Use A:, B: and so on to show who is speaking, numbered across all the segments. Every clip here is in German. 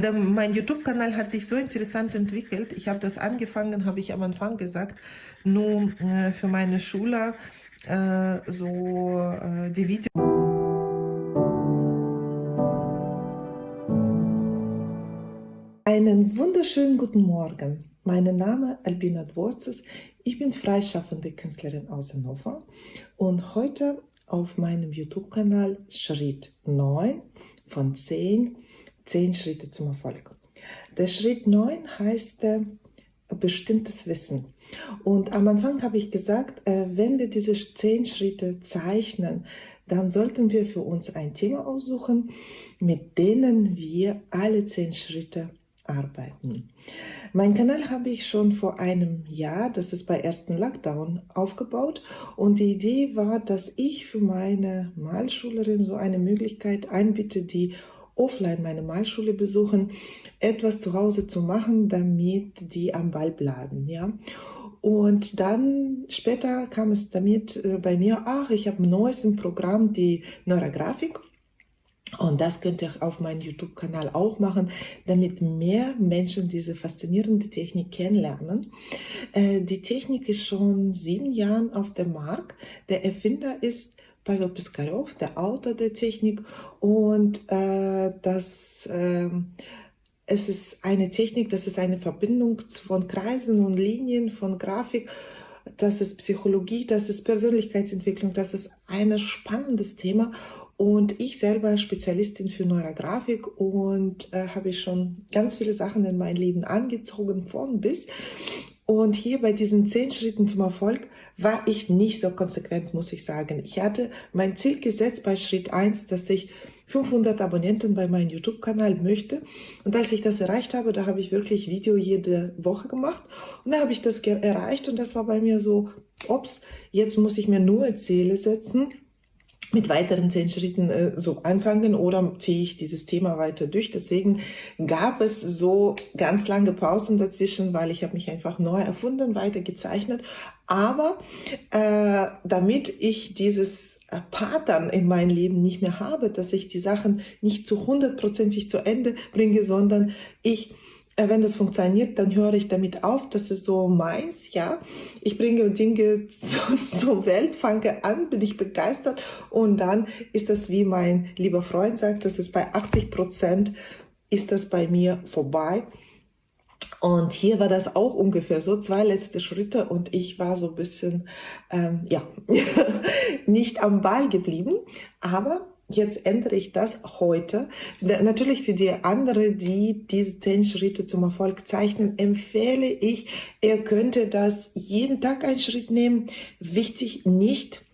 A: Mein YouTube-Kanal hat sich so interessant entwickelt. Ich habe das angefangen, habe ich am Anfang gesagt, nur äh, für meine Schüler äh, so äh, die Videos. Einen wunderschönen guten Morgen. Mein Name ist Albina Dworzes. Ich bin freischaffende Künstlerin aus Hannover und heute auf meinem YouTube-Kanal Schritt 9 von 10 Zehn Schritte zum Erfolg. Der Schritt 9 heißt äh, bestimmtes Wissen. Und am Anfang habe ich gesagt, äh, wenn wir diese zehn Schritte zeichnen, dann sollten wir für uns ein Thema aussuchen, mit denen wir alle zehn Schritte arbeiten. Mein Kanal habe ich schon vor einem Jahr, das ist bei ersten Lockdown, aufgebaut und die Idee war, dass ich für meine Malschülerin so eine Möglichkeit einbiete, die offline meine Malschule besuchen, etwas zu Hause zu machen, damit die am Ball bleiben. Ja? Und dann später kam es damit äh, bei mir, ach, ich habe ein neues Programm, die Neurografik. Und das könnt ihr auf meinem YouTube-Kanal auch machen, damit mehr Menschen diese faszinierende Technik kennenlernen. Äh, die Technik ist schon sieben Jahre auf dem Markt. Der Erfinder ist Pavel Piskarev, der Autor der Technik. Und äh, das, äh, es ist eine Technik, das ist eine Verbindung von Kreisen und Linien, von Grafik. Das ist Psychologie, das ist Persönlichkeitsentwicklung, das ist ein spannendes Thema. Und ich selber Spezialistin für Neurografik und äh, habe schon ganz viele Sachen in mein Leben angezogen, von bis. Und hier bei diesen zehn Schritten zum Erfolg war ich nicht so konsequent, muss ich sagen. Ich hatte mein Ziel gesetzt bei Schritt 1, dass ich 500 Abonnenten bei meinem YouTube-Kanal möchte. Und als ich das erreicht habe, da habe ich wirklich Video jede Woche gemacht. Und da habe ich das erreicht und das war bei mir so, ups, jetzt muss ich mir nur Ziele setzen mit weiteren zehn Schritten äh, so anfangen oder ziehe ich dieses Thema weiter durch. Deswegen gab es so ganz lange Pausen dazwischen, weil ich habe mich einfach neu erfunden, weiter gezeichnet. Aber äh, damit ich dieses äh, Pattern in meinem Leben nicht mehr habe, dass ich die Sachen nicht zu hundertprozentig zu Ende bringe, sondern ich wenn das funktioniert, dann höre ich damit auf. Das ist so meins, ja. Ich bringe Dinge zur, zur Welt, fange an, bin ich begeistert und dann ist das, wie mein lieber Freund sagt, das ist bei 80 Prozent ist das bei mir vorbei. Und hier war das auch ungefähr so, zwei letzte Schritte und ich war so ein bisschen, ähm, ja, nicht am Ball geblieben, aber Jetzt ändere ich das heute. Natürlich für die anderen, die diese zehn Schritte zum Erfolg zeichnen, empfehle ich, ihr könnte das jeden Tag einen Schritt nehmen. Wichtig nicht,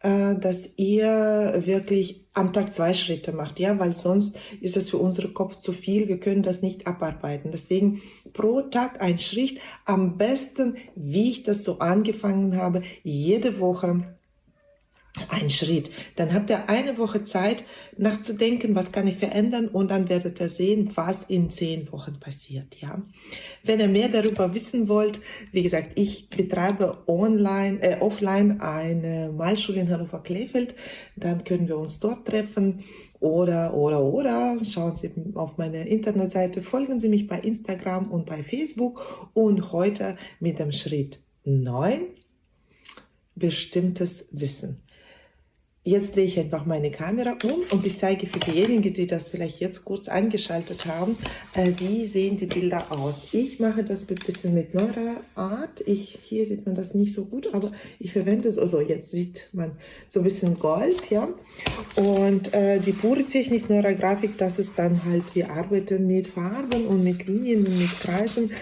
A: äh, dass ihr wirklich am Tag zwei Schritte macht, ja, weil sonst ist es für unseren Kopf zu viel. Wir können das nicht abarbeiten. Deswegen pro Tag ein Schritt. Am besten, wie ich das so angefangen habe, jede Woche ein Schritt. Dann habt ihr eine Woche Zeit nachzudenken, was kann ich verändern und dann werdet ihr sehen, was in zehn Wochen passiert. Ja, Wenn ihr mehr darüber wissen wollt, wie gesagt, ich betreibe online, äh, offline eine Malschule in Hannover-Klefeld, dann können wir uns dort treffen oder, oder, oder schauen Sie auf meine Internetseite, folgen Sie mich bei Instagram und bei Facebook und heute mit dem Schritt 9 bestimmtes Wissen. Jetzt drehe ich einfach meine Kamera um und ich zeige für diejenigen, die das vielleicht jetzt kurz eingeschaltet haben, äh, wie sehen die Bilder aus. Ich mache das ein bisschen mit neuer Art. Ich, hier sieht man das nicht so gut, aber ich verwende es, also jetzt sieht man so ein bisschen Gold, ja. Und äh, die pure Technik neuer Grafik, das ist dann halt, wir arbeiten mit Farben und mit Linien und mit Kreisen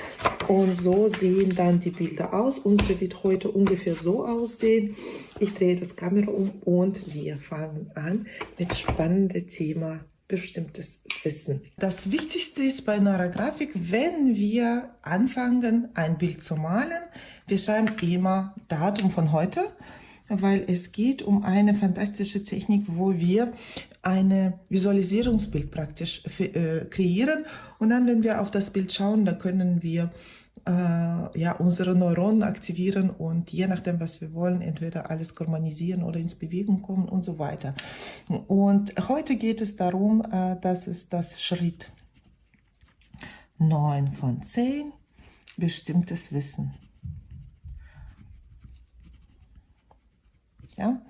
A: und so sehen dann die Bilder aus. Unsere wird heute ungefähr so aussehen. Ich drehe das Kamera um und wir fangen an mit spannendem Thema bestimmtes Wissen. Das Wichtigste ist bei Neurografik, wenn wir anfangen, ein Bild zu malen, wir schreiben immer Datum von heute, weil es geht um eine fantastische Technik, wo wir eine Visualisierungsbild praktisch äh, kreieren und dann, wenn wir auf das Bild schauen, dann können wir ja, unsere Neuronen aktivieren und je nachdem, was wir wollen, entweder alles harmonisieren oder ins Bewegung kommen und so weiter. Und heute geht es darum, äh, dass es das Schritt 9 von 10, bestimmtes Wissen. Ja,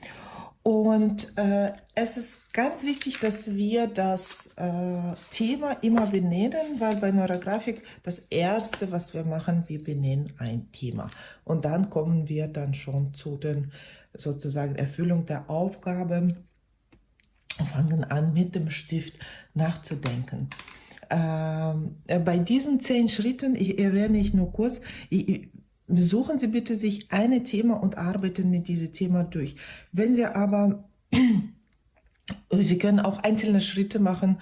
A: äh, es ist ganz wichtig, dass wir das äh, Thema immer benennen, weil bei Neurografik das Erste, was wir machen, wir benennen ein Thema. Und dann kommen wir dann schon zu den sozusagen Erfüllung der Aufgabe und fangen an, mit dem Stift nachzudenken. Ähm, äh, bei diesen zehn Schritten, ich erwähne ich nur kurz, ich, Suchen Sie bitte sich ein Thema und arbeiten mit diesem Thema durch. Wenn Sie aber, Sie können auch einzelne Schritte machen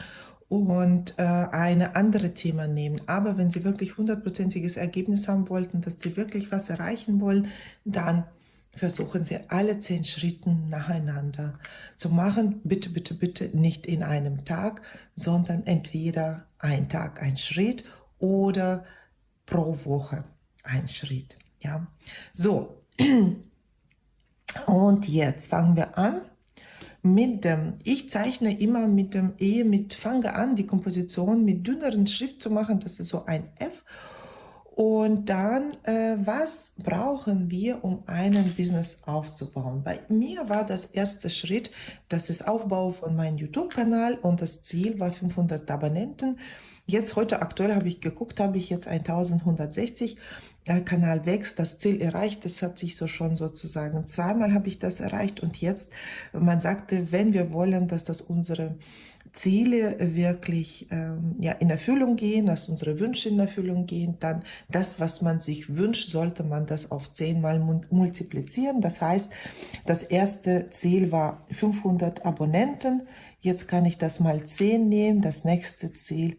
A: und äh, eine andere Thema nehmen. Aber wenn Sie wirklich hundertprozentiges Ergebnis haben wollten, dass Sie wirklich was erreichen wollen, dann versuchen Sie alle zehn Schritte nacheinander zu machen. Bitte, bitte, bitte nicht in einem Tag, sondern entweder ein Tag ein Schritt oder pro Woche ein Schritt. Ja, so. Und jetzt fangen wir an mit dem, ich zeichne immer mit dem E, mit, fange an, die Komposition mit dünneren Schrift zu machen, das ist so ein F. Und dann, äh, was brauchen wir, um einen Business aufzubauen? Bei mir war das erste Schritt, das ist Aufbau von meinem YouTube-Kanal und das Ziel war 500 Abonnenten. Jetzt heute aktuell habe ich geguckt, habe ich jetzt 1160. Der Kanal wächst, das Ziel erreicht. Das hat sich so schon sozusagen zweimal habe ich das erreicht und jetzt, man sagte, wenn wir wollen, dass das unsere Ziele wirklich ähm, ja, in Erfüllung gehen, dass unsere Wünsche in Erfüllung gehen, dann das, was man sich wünscht, sollte man das auf zehnmal multiplizieren. Das heißt, das erste Ziel war 500 Abonnenten. Jetzt kann ich das mal 10 nehmen. Das nächste Ziel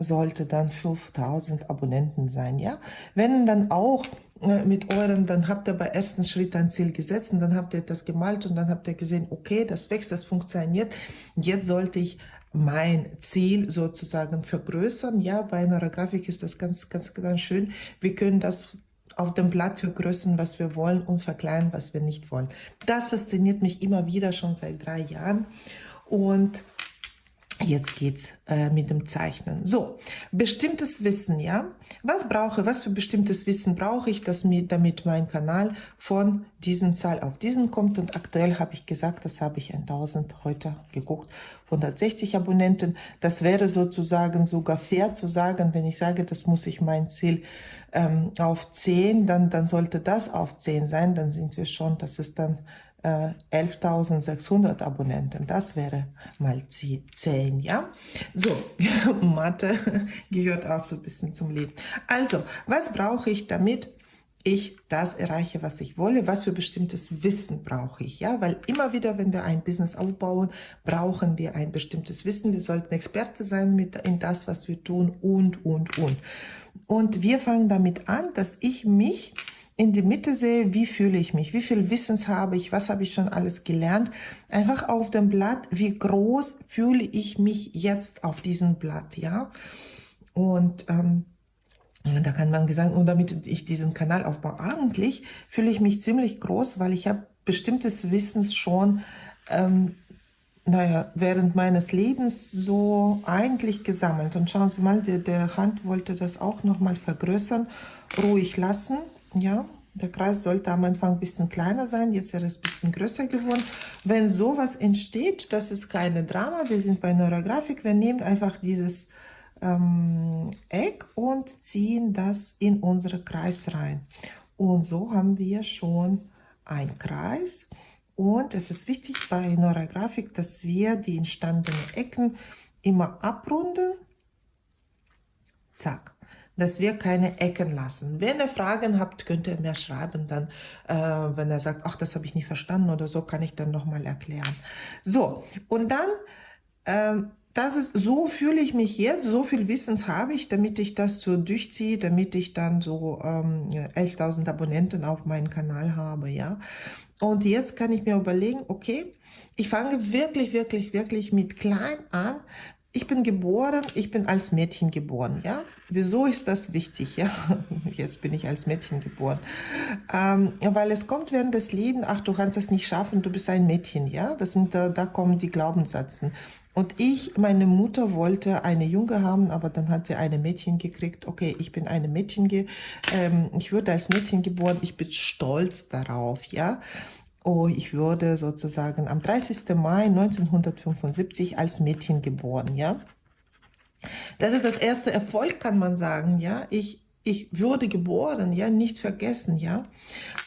A: sollte dann 5000 Abonnenten sein, ja. Wenn dann auch äh, mit euren, dann habt ihr bei ersten Schritt ein Ziel gesetzt und dann habt ihr das gemalt und dann habt ihr gesehen, okay, das wächst, das funktioniert. Jetzt sollte ich mein Ziel sozusagen vergrößern. Ja, bei einer Grafik ist das ganz, ganz, ganz schön. Wir können das auf dem Blatt vergrößern, was wir wollen und verkleinern, was wir nicht wollen. Das fasziniert mich immer wieder schon seit drei Jahren und Jetzt geht's äh, mit dem Zeichnen. So, bestimmtes Wissen, ja. Was brauche, was für bestimmtes Wissen brauche ich, dass mir, damit mein Kanal von diesen Zahl auf diesen kommt? Und aktuell habe ich gesagt, das habe ich 1000 heute geguckt, 160 Abonnenten. Das wäre sozusagen sogar fair zu sagen, wenn ich sage, das muss ich mein Ziel ähm, auf 10, dann, dann sollte das auf 10 sein, dann sind wir schon, das ist dann 11.600 äh, Abonnenten. Das wäre mal 10, ja? So, Mathe gehört auch so ein bisschen zum Leben. Also, was brauche ich, damit ich das erreiche, was ich wolle, was für bestimmtes Wissen brauche ich, ja, weil immer wieder, wenn wir ein Business aufbauen, brauchen wir ein bestimmtes Wissen, wir sollten Experte sein mit in das, was wir tun und, und, und. Und wir fangen damit an, dass ich mich in die Mitte sehe, wie fühle ich mich, wie viel Wissens habe ich, was habe ich schon alles gelernt. Einfach auf dem Blatt, wie groß fühle ich mich jetzt auf diesem Blatt, ja. Und ähm, da kann man sagen, und damit ich diesen Kanal aufbaue, eigentlich fühle ich mich ziemlich groß, weil ich habe bestimmtes Wissens schon ähm, naja, während meines Lebens so eigentlich gesammelt. Und schauen Sie mal, der, der Hand wollte das auch nochmal vergrößern, ruhig lassen. Ja, der Kreis sollte am Anfang ein bisschen kleiner sein, jetzt ist er ein bisschen größer geworden. Wenn sowas entsteht, das ist keine Drama, wir sind bei Neurografik, wir nehmen einfach dieses ähm, Eck und ziehen das in unsere Kreis rein. Und so haben wir schon einen Kreis. Und es ist wichtig bei Neurografik, dass wir die entstandenen Ecken immer abrunden. Zack dass wir keine Ecken lassen. Wenn ihr Fragen habt, könnt ihr mir schreiben, dann, äh, wenn er sagt, ach, das habe ich nicht verstanden oder so, kann ich dann nochmal erklären. So, und dann, ähm, das ist, so fühle ich mich jetzt, so viel Wissens habe ich, damit ich das so durchziehe, damit ich dann so ähm, 11.000 Abonnenten auf meinem Kanal habe, ja. Und jetzt kann ich mir überlegen, okay, ich fange wirklich, wirklich, wirklich mit klein an, ich bin geboren, ich bin als Mädchen geboren, ja. Wieso ist das wichtig, ja? Jetzt bin ich als Mädchen geboren. Ähm, weil es kommt während des Lebens, ach, du kannst das nicht schaffen, du bist ein Mädchen, ja. Das sind, da, da kommen die Glaubenssätze. Und ich, meine Mutter wollte eine Junge haben, aber dann hat sie eine Mädchen gekriegt. Okay, ich bin eine Mädchen, ähm, ich wurde als Mädchen geboren, ich bin stolz darauf, ja. Oh, ich wurde sozusagen am 30. Mai 1975 als Mädchen geboren, ja. Das ist das erste Erfolg, kann man sagen, ja. Ich, ich wurde geboren, ja, nicht vergessen, ja.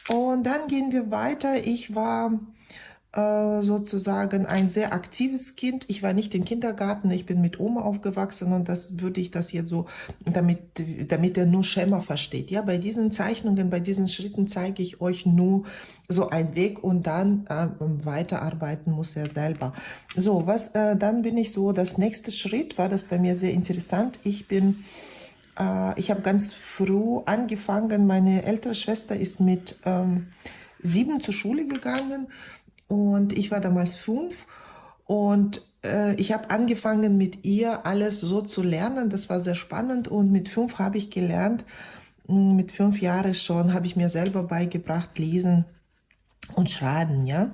A: Und dann gehen wir weiter. Ich war sozusagen ein sehr aktives Kind. Ich war nicht im Kindergarten, ich bin mit Oma aufgewachsen und das würde ich das jetzt so, damit, damit er nur Schema versteht. Ja, bei diesen Zeichnungen, bei diesen Schritten zeige ich euch nur so einen Weg und dann äh, weiterarbeiten muss er selber. So, was, äh, dann bin ich so, das nächste Schritt war das bei mir sehr interessant. Ich bin äh, ich habe ganz früh angefangen, meine ältere Schwester ist mit ähm, sieben zur Schule gegangen und ich war damals fünf und äh, ich habe angefangen mit ihr alles so zu lernen. Das war sehr spannend und mit fünf habe ich gelernt, hm, mit fünf Jahren schon habe ich mir selber beigebracht, lesen und schreiben, ja.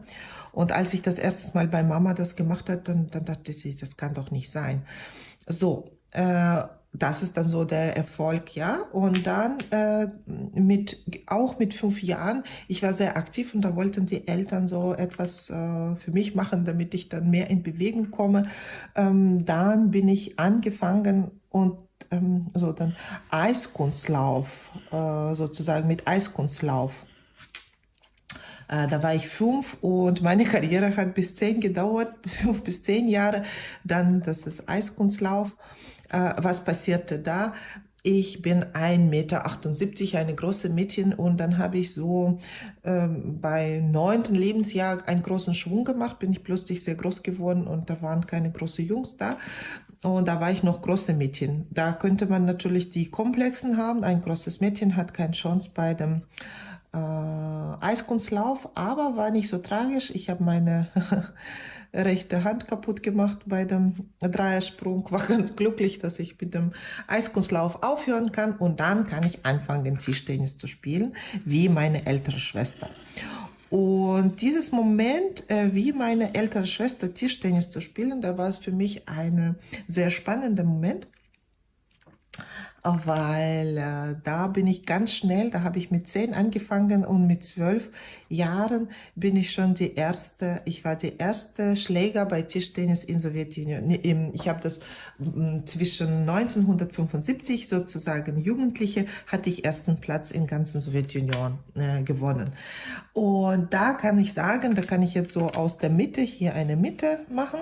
A: Und als ich das erste Mal bei Mama das gemacht hat, dann, dann dachte sie, das kann doch nicht sein. So, äh, das ist dann so der Erfolg, ja. Und dann äh, mit auch mit fünf Jahren, ich war sehr aktiv und da wollten die Eltern so etwas äh, für mich machen, damit ich dann mehr in Bewegung komme. Ähm, dann bin ich angefangen und ähm, so dann Eiskunstlauf, äh, sozusagen mit Eiskunstlauf. Äh, da war ich fünf und meine Karriere hat bis zehn gedauert, fünf bis zehn Jahre. Dann das ist Eiskunstlauf. Äh, was passierte da? Ich bin 1,78 Meter, eine große Mädchen und dann habe ich so ähm, bei neunten Lebensjahr einen großen Schwung gemacht, bin ich plötzlich sehr groß geworden und da waren keine großen Jungs da und da war ich noch große Mädchen. Da könnte man natürlich die Komplexen haben, ein großes Mädchen hat keine Chance bei dem äh, Eiskunstlauf, aber war nicht so tragisch. Ich habe meine rechte Hand kaputt gemacht bei dem Dreiersprung. War ganz glücklich, dass ich mit dem Eiskunstlauf aufhören kann und dann kann ich anfangen, Tischtennis zu spielen, wie meine ältere Schwester. Und dieses Moment, äh, wie meine ältere Schwester Tischtennis zu spielen, da war es für mich ein sehr spannender Moment weil äh, da bin ich ganz schnell, da habe ich mit zehn angefangen und mit zwölf Jahren bin ich schon die erste, ich war die erste Schläger bei Tischtennis in Sowjetunion. Ich habe das zwischen 1975 sozusagen Jugendliche hatte ich ersten Platz in ganzen Sowjetunion äh, gewonnen. Und da kann ich sagen, da kann ich jetzt so aus der Mitte hier eine Mitte machen.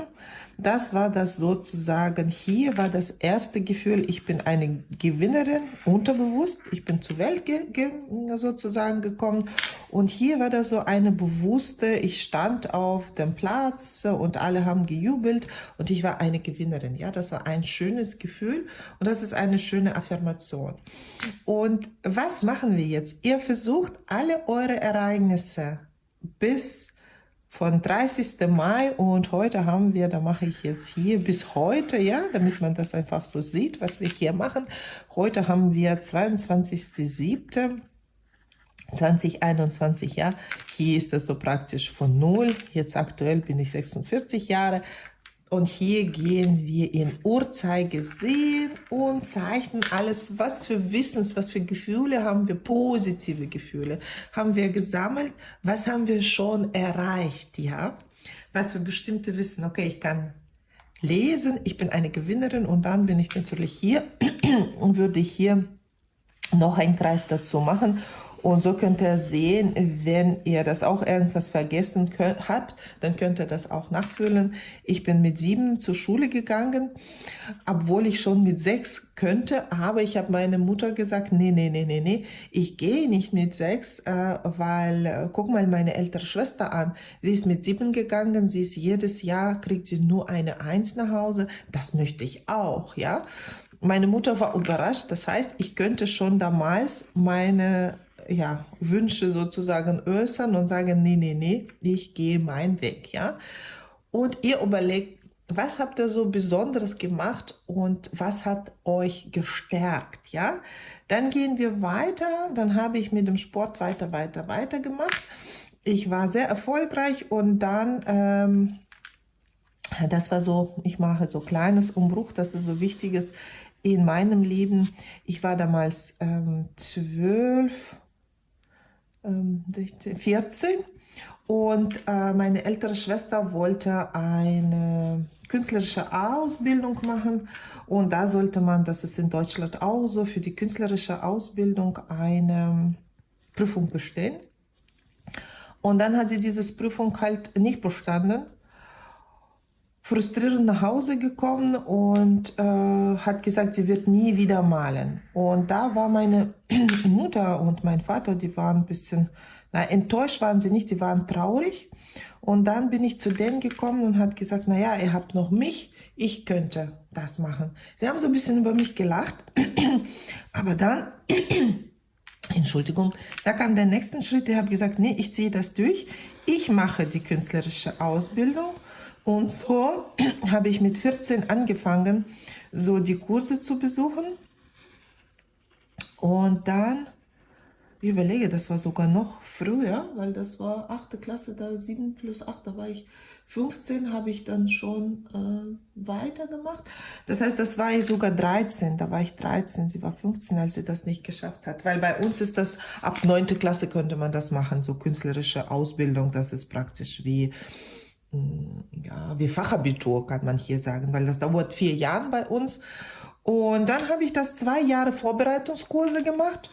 A: Das war das sozusagen, hier war das erste Gefühl, ich bin eine Gewinnerin, unterbewusst, ich bin zur Welt ge ge sozusagen gekommen und hier war das so eine bewusste, ich stand auf dem Platz und alle haben gejubelt und ich war eine Gewinnerin, ja, das war ein schönes Gefühl und das ist eine schöne Affirmation. Und was machen wir jetzt? Ihr versucht alle eure Ereignisse bis von 30. Mai und heute haben wir, da mache ich jetzt hier bis heute, ja, damit man das einfach so sieht, was wir hier machen. Heute haben wir 22.07. 2021, ja, hier ist das so praktisch von null. Jetzt aktuell bin ich 46 Jahre, und hier gehen wir in Uhrzeigersinn und zeichnen alles, was für Wissens, was für Gefühle haben wir, positive Gefühle haben wir gesammelt, was haben wir schon erreicht, ja, was für bestimmte Wissen, okay, ich kann lesen, ich bin eine Gewinnerin und dann bin ich natürlich hier und würde hier noch einen Kreis dazu machen und so könnt ihr sehen, wenn ihr das auch irgendwas vergessen könnt, habt, dann könnt ihr das auch nachfüllen. Ich bin mit sieben zur Schule gegangen, obwohl ich schon mit sechs könnte, aber ich habe meine Mutter gesagt, nee, nee, nee, nee, nee, ich gehe nicht mit sechs, äh, weil, äh, guck mal meine ältere Schwester an, sie ist mit sieben gegangen, sie ist jedes Jahr, kriegt sie nur eine Eins nach Hause, das möchte ich auch, ja. Meine Mutter war überrascht, das heißt, ich könnte schon damals meine ja, Wünsche sozusagen äußern und sagen, nee, nee, nee, ich gehe meinen Weg, ja. Und ihr überlegt, was habt ihr so Besonderes gemacht und was hat euch gestärkt, ja? Dann gehen wir weiter, dann habe ich mit dem Sport weiter, weiter, weiter gemacht. Ich war sehr erfolgreich und dann, ähm, das war so, ich mache so kleines Umbruch, das ist so wichtiges in meinem Leben. Ich war damals ähm, zwölf ähm, 14 und äh, meine ältere Schwester wollte eine künstlerische Ausbildung machen. Und da sollte man, das ist in Deutschland auch so, für die künstlerische Ausbildung eine ähm, Prüfung bestehen. Und dann hat sie diese Prüfung halt nicht bestanden frustrierend nach Hause gekommen und äh, hat gesagt, sie wird nie wieder malen. Und da war meine Mutter und mein Vater, die waren ein bisschen, na, enttäuscht waren sie nicht, sie waren traurig. Und dann bin ich zu denen gekommen und hat gesagt, naja, ihr habt noch mich, ich könnte das machen. Sie haben so ein bisschen über mich gelacht, aber dann, Entschuldigung, da kam der nächste Schritt, ich habe gesagt, nee, ich ziehe das durch, ich mache die künstlerische Ausbildung und so habe ich mit 14 angefangen, so die Kurse zu besuchen und dann ich überlege, das war sogar noch früher, weil das war 8. Klasse, da 7 plus 8, da war ich 15, habe ich dann schon äh, weitergemacht. Das heißt, das war ich sogar 13, da war ich 13, sie war 15, als sie das nicht geschafft hat. Weil bei uns ist das, ab 9. Klasse könnte man das machen, so künstlerische Ausbildung, das ist praktisch wie, ja, wie Fachabitur, kann man hier sagen, weil das dauert vier Jahre bei uns. Und dann habe ich das zwei Jahre Vorbereitungskurse gemacht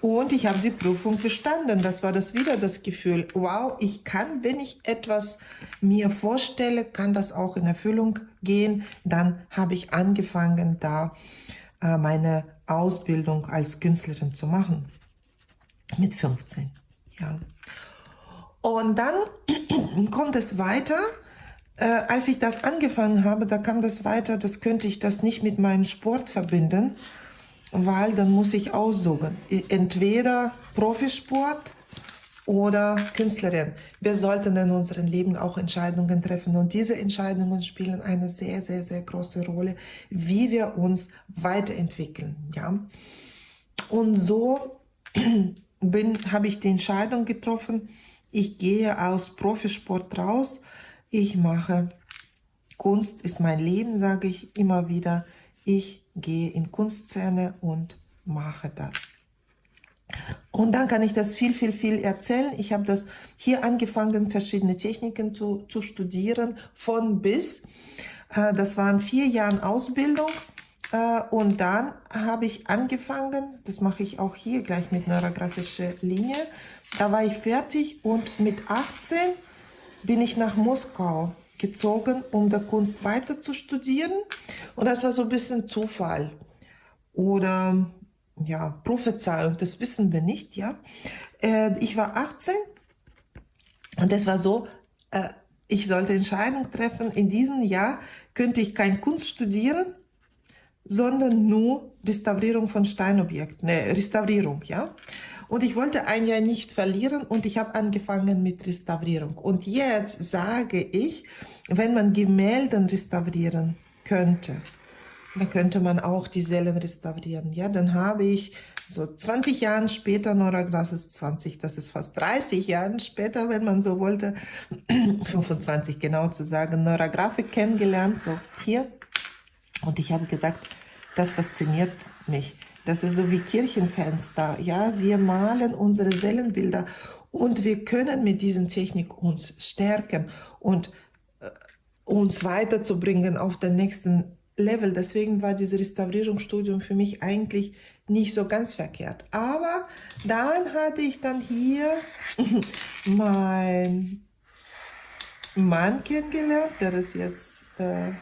A: und ich habe die Prüfung bestanden. Das war das wieder das Gefühl, wow, ich kann, wenn ich etwas mir vorstelle, kann das auch in Erfüllung gehen. Dann habe ich angefangen, da äh, meine Ausbildung als Künstlerin zu machen. Mit 15, ja. Und dann kommt es weiter. Äh, als ich das angefangen habe, da kam das weiter, das könnte ich das nicht mit meinem Sport verbinden weil dann muss ich aussuchen. Entweder Profisport oder Künstlerin. Wir sollten in unserem Leben auch Entscheidungen treffen und diese Entscheidungen spielen eine sehr, sehr, sehr große Rolle, wie wir uns weiterentwickeln. Ja? Und so habe ich die Entscheidung getroffen, ich gehe aus Profisport raus, ich mache Kunst ist mein Leben, sage ich immer wieder. Ich gehe in Kunstszene und mache das. Und dann kann ich das viel, viel, viel erzählen. Ich habe das hier angefangen, verschiedene Techniken zu, zu studieren, von bis. Äh, das waren vier Jahre Ausbildung. Äh, und dann habe ich angefangen, das mache ich auch hier gleich mit neurografischer Linie. Da war ich fertig und mit 18 bin ich nach Moskau gezogen, um der Kunst weiter zu studieren. Und das war so ein bisschen Zufall oder ja, Prophezeiung, das wissen wir nicht. Ja, äh, Ich war 18 und das war so, äh, ich sollte Entscheidung treffen, in diesem Jahr könnte ich kein Kunst studieren, sondern nur Restaurierung von Steinobjekten, ne, Restaurierung, ja. Und ich wollte ein Jahr nicht verlieren und ich habe angefangen mit Restaurierung. Und jetzt sage ich, wenn man Gemälde restaurieren könnte, dann könnte man auch die Seelen restaurieren. Ja, dann habe ich so 20 Jahre später, Neuraglas ist 20, das ist fast 30 Jahre später, wenn man so wollte, 25 genau zu sagen, Neurografik kennengelernt, so hier. Und ich habe gesagt, das fasziniert mich. Das ist so wie Kirchenfenster. Ja, wir malen unsere Seelenbilder und wir können mit diesen Technik uns stärken und äh, uns weiterzubringen auf den nächsten Level. Deswegen war dieses Restaurierungsstudium für mich eigentlich nicht so ganz verkehrt. Aber dann hatte ich dann hier meinen Mann kennengelernt, der ist jetzt äh,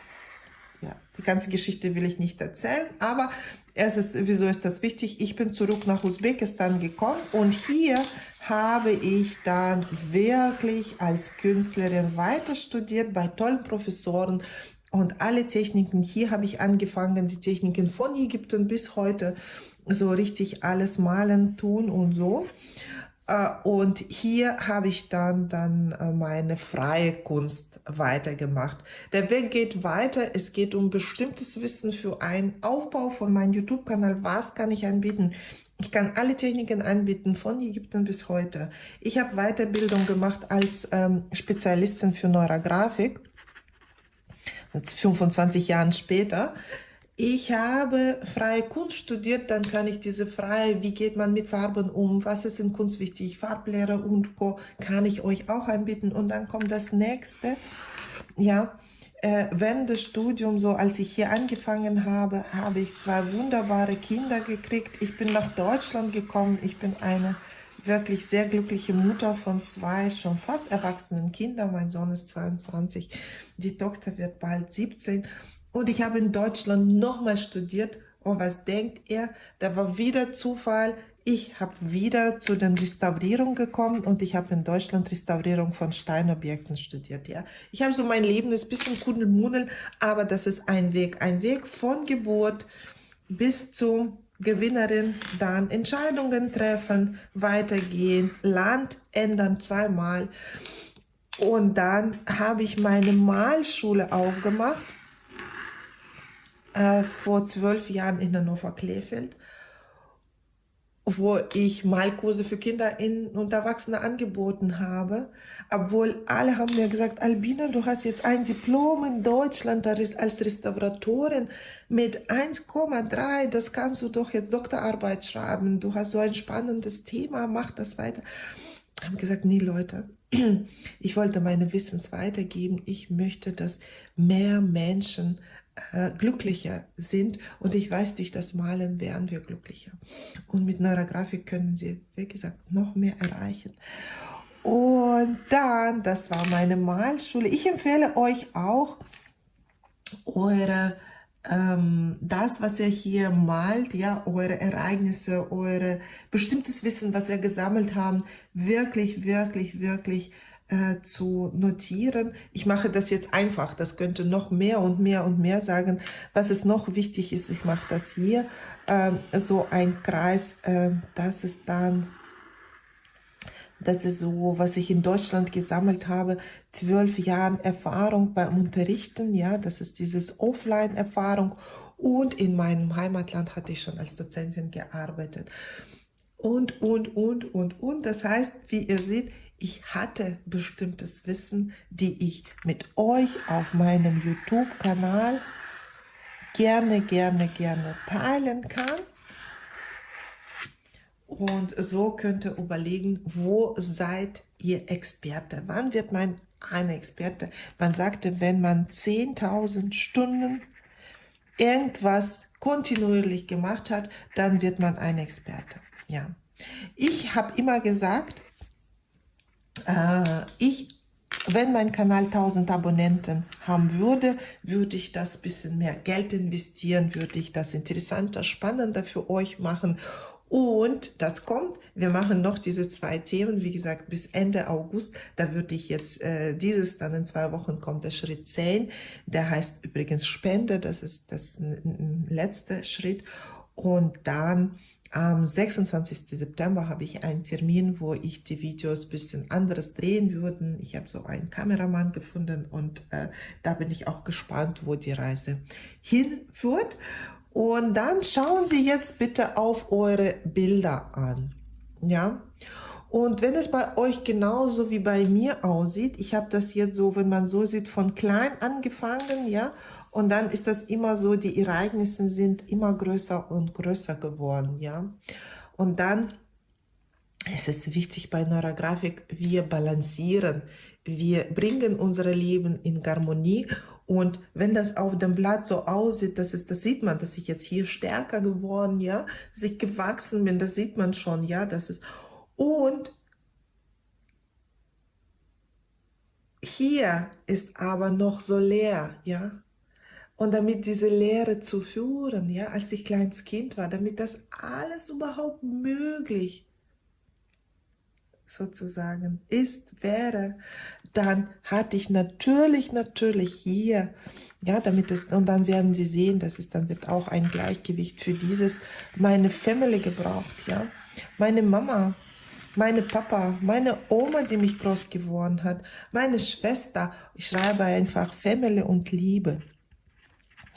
A: die ganze Geschichte will ich nicht erzählen, aber es ist, wieso ist das wichtig? Ich bin zurück nach Usbekistan gekommen und hier habe ich dann wirklich als Künstlerin weiter studiert bei tollen Professoren und alle Techniken. Hier habe ich angefangen, die Techniken von Ägypten bis heute so richtig alles malen, tun und so. Äh, und hier habe ich dann, dann äh, meine freie Kunst weitergemacht. Der Weg geht weiter. Es geht um bestimmtes Wissen für einen Aufbau von meinem YouTube-Kanal. Was kann ich anbieten? Ich kann alle Techniken anbieten, von Ägypten bis heute. Ich habe Weiterbildung gemacht als ähm, Spezialistin für Neurografik, jetzt 25 Jahren später. Ich habe freie Kunst studiert, dann kann ich diese freie, wie geht man mit Farben um, was ist in Kunst wichtig, Farblehre und Co. kann ich euch auch anbieten. Und dann kommt das nächste, ja, äh, während des Studiums, so als ich hier angefangen habe, habe ich zwei wunderbare Kinder gekriegt. Ich bin nach Deutschland gekommen. Ich bin eine wirklich sehr glückliche Mutter von zwei schon fast erwachsenen Kindern. Mein Sohn ist 22, die Tochter wird bald 17. Und ich habe in Deutschland nochmal studiert. Und was denkt ihr? Da war wieder Zufall. Ich habe wieder zu den Restaurierungen gekommen und ich habe in Deutschland Restaurierung von Steinobjekten studiert. Ja, Ich habe so mein Leben, ist ein bisschen Kundelmuddel, aber das ist ein Weg. Ein Weg von Geburt bis zur Gewinnerin, dann Entscheidungen treffen, weitergehen, Land ändern zweimal. Und dann habe ich meine Malschule aufgemacht äh, vor zwölf Jahren in Hannover Kleefeld, wo ich Malkurse für Kinder und Erwachsene angeboten habe, obwohl alle haben mir gesagt, Albina, du hast jetzt ein Diplom in Deutschland als Restauratorin mit 1,3, das kannst du doch jetzt Doktorarbeit schreiben, du hast so ein spannendes Thema, mach das weiter. Haben gesagt, nee Leute, ich wollte meine Wissens weitergeben, ich möchte, dass mehr Menschen äh, glücklicher sind. Und ich weiß, durch das Malen werden wir glücklicher. Und mit Neurografik können Sie, wie gesagt, noch mehr erreichen. Und dann, das war meine Malschule. Ich empfehle euch auch, eure ähm, das, was ihr hier malt, ja, eure Ereignisse, eure bestimmtes Wissen, was ihr gesammelt habt, wirklich, wirklich, wirklich äh, zu notieren. Ich mache das jetzt einfach, das könnte noch mehr und mehr und mehr sagen. Was es noch wichtig ist, ich mache das hier, äh, so ein Kreis, äh, das ist dann, das ist so, was ich in Deutschland gesammelt habe, zwölf Jahren Erfahrung beim Unterrichten, ja, das ist dieses Offline-Erfahrung und in meinem Heimatland hatte ich schon als Dozentin gearbeitet. Und, und, und, und, und. Das heißt, wie ihr seht, ich hatte bestimmtes Wissen, die ich mit euch auf meinem YouTube-Kanal gerne, gerne, gerne teilen kann. Und so könnt ihr überlegen, wo seid ihr Experte? Wann wird man ein Experte? Man sagte, wenn man 10.000 Stunden irgendwas kontinuierlich gemacht hat, dann wird man ein Experte. Ja, ich habe immer gesagt, ich, wenn mein Kanal 1000 Abonnenten haben würde, würde ich das bisschen mehr Geld investieren, würde ich das interessanter, spannender für euch machen und das kommt, wir machen noch diese zwei Themen, wie gesagt, bis Ende August. Da würde ich jetzt äh, dieses, dann in zwei Wochen kommt der Schritt 10. Der heißt übrigens Spende, das ist das letzte Schritt. Und dann am 26. September habe ich einen Termin, wo ich die Videos ein bisschen anderes drehen würde. Ich habe so einen Kameramann gefunden und äh, da bin ich auch gespannt, wo die Reise hinführt. Und dann schauen Sie jetzt bitte auf eure Bilder an. Ja, und wenn es bei euch genauso wie bei mir aussieht, ich habe das jetzt so, wenn man so sieht, von klein angefangen, ja, und dann ist das immer so, die Ereignisse sind immer größer und größer geworden, ja. Und dann es ist wichtig bei Neurografik, wir balancieren, wir bringen unser Leben in Harmonie. Und wenn das auf dem Blatt so aussieht, das, ist, das sieht man, dass ich jetzt hier stärker geworden, ja, dass ich gewachsen bin, das sieht man schon, ja, das ist, und hier ist aber noch so leer, ja, und damit diese Lehre zu führen, ja, als ich kleines Kind war, damit das alles überhaupt möglich sozusagen ist, wäre, dann hatte ich natürlich, natürlich hier, ja, damit es, und dann werden Sie sehen, dass es dann wird auch ein Gleichgewicht für dieses, meine Family gebraucht, ja. Meine Mama meine Papa, meine Oma, die mich groß geworden hat, meine Schwester. Ich schreibe einfach Family und Liebe.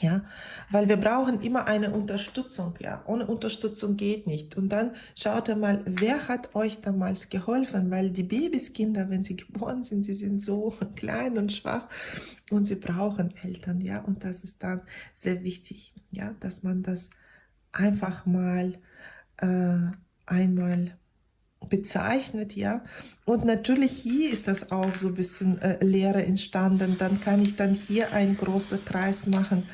A: Ja, weil wir brauchen immer eine Unterstützung, ja. Ohne Unterstützung geht nicht. Und dann schaut mal, wer hat euch damals geholfen? Weil die Babyskinder, wenn sie geboren sind, sie sind so klein und schwach und sie brauchen Eltern, ja. Und das ist dann sehr wichtig, ja, dass man das einfach mal äh, einmal bezeichnet, ja. Und natürlich hier ist das auch so ein bisschen äh, Leere entstanden. Dann kann ich dann hier einen großen Kreis machen.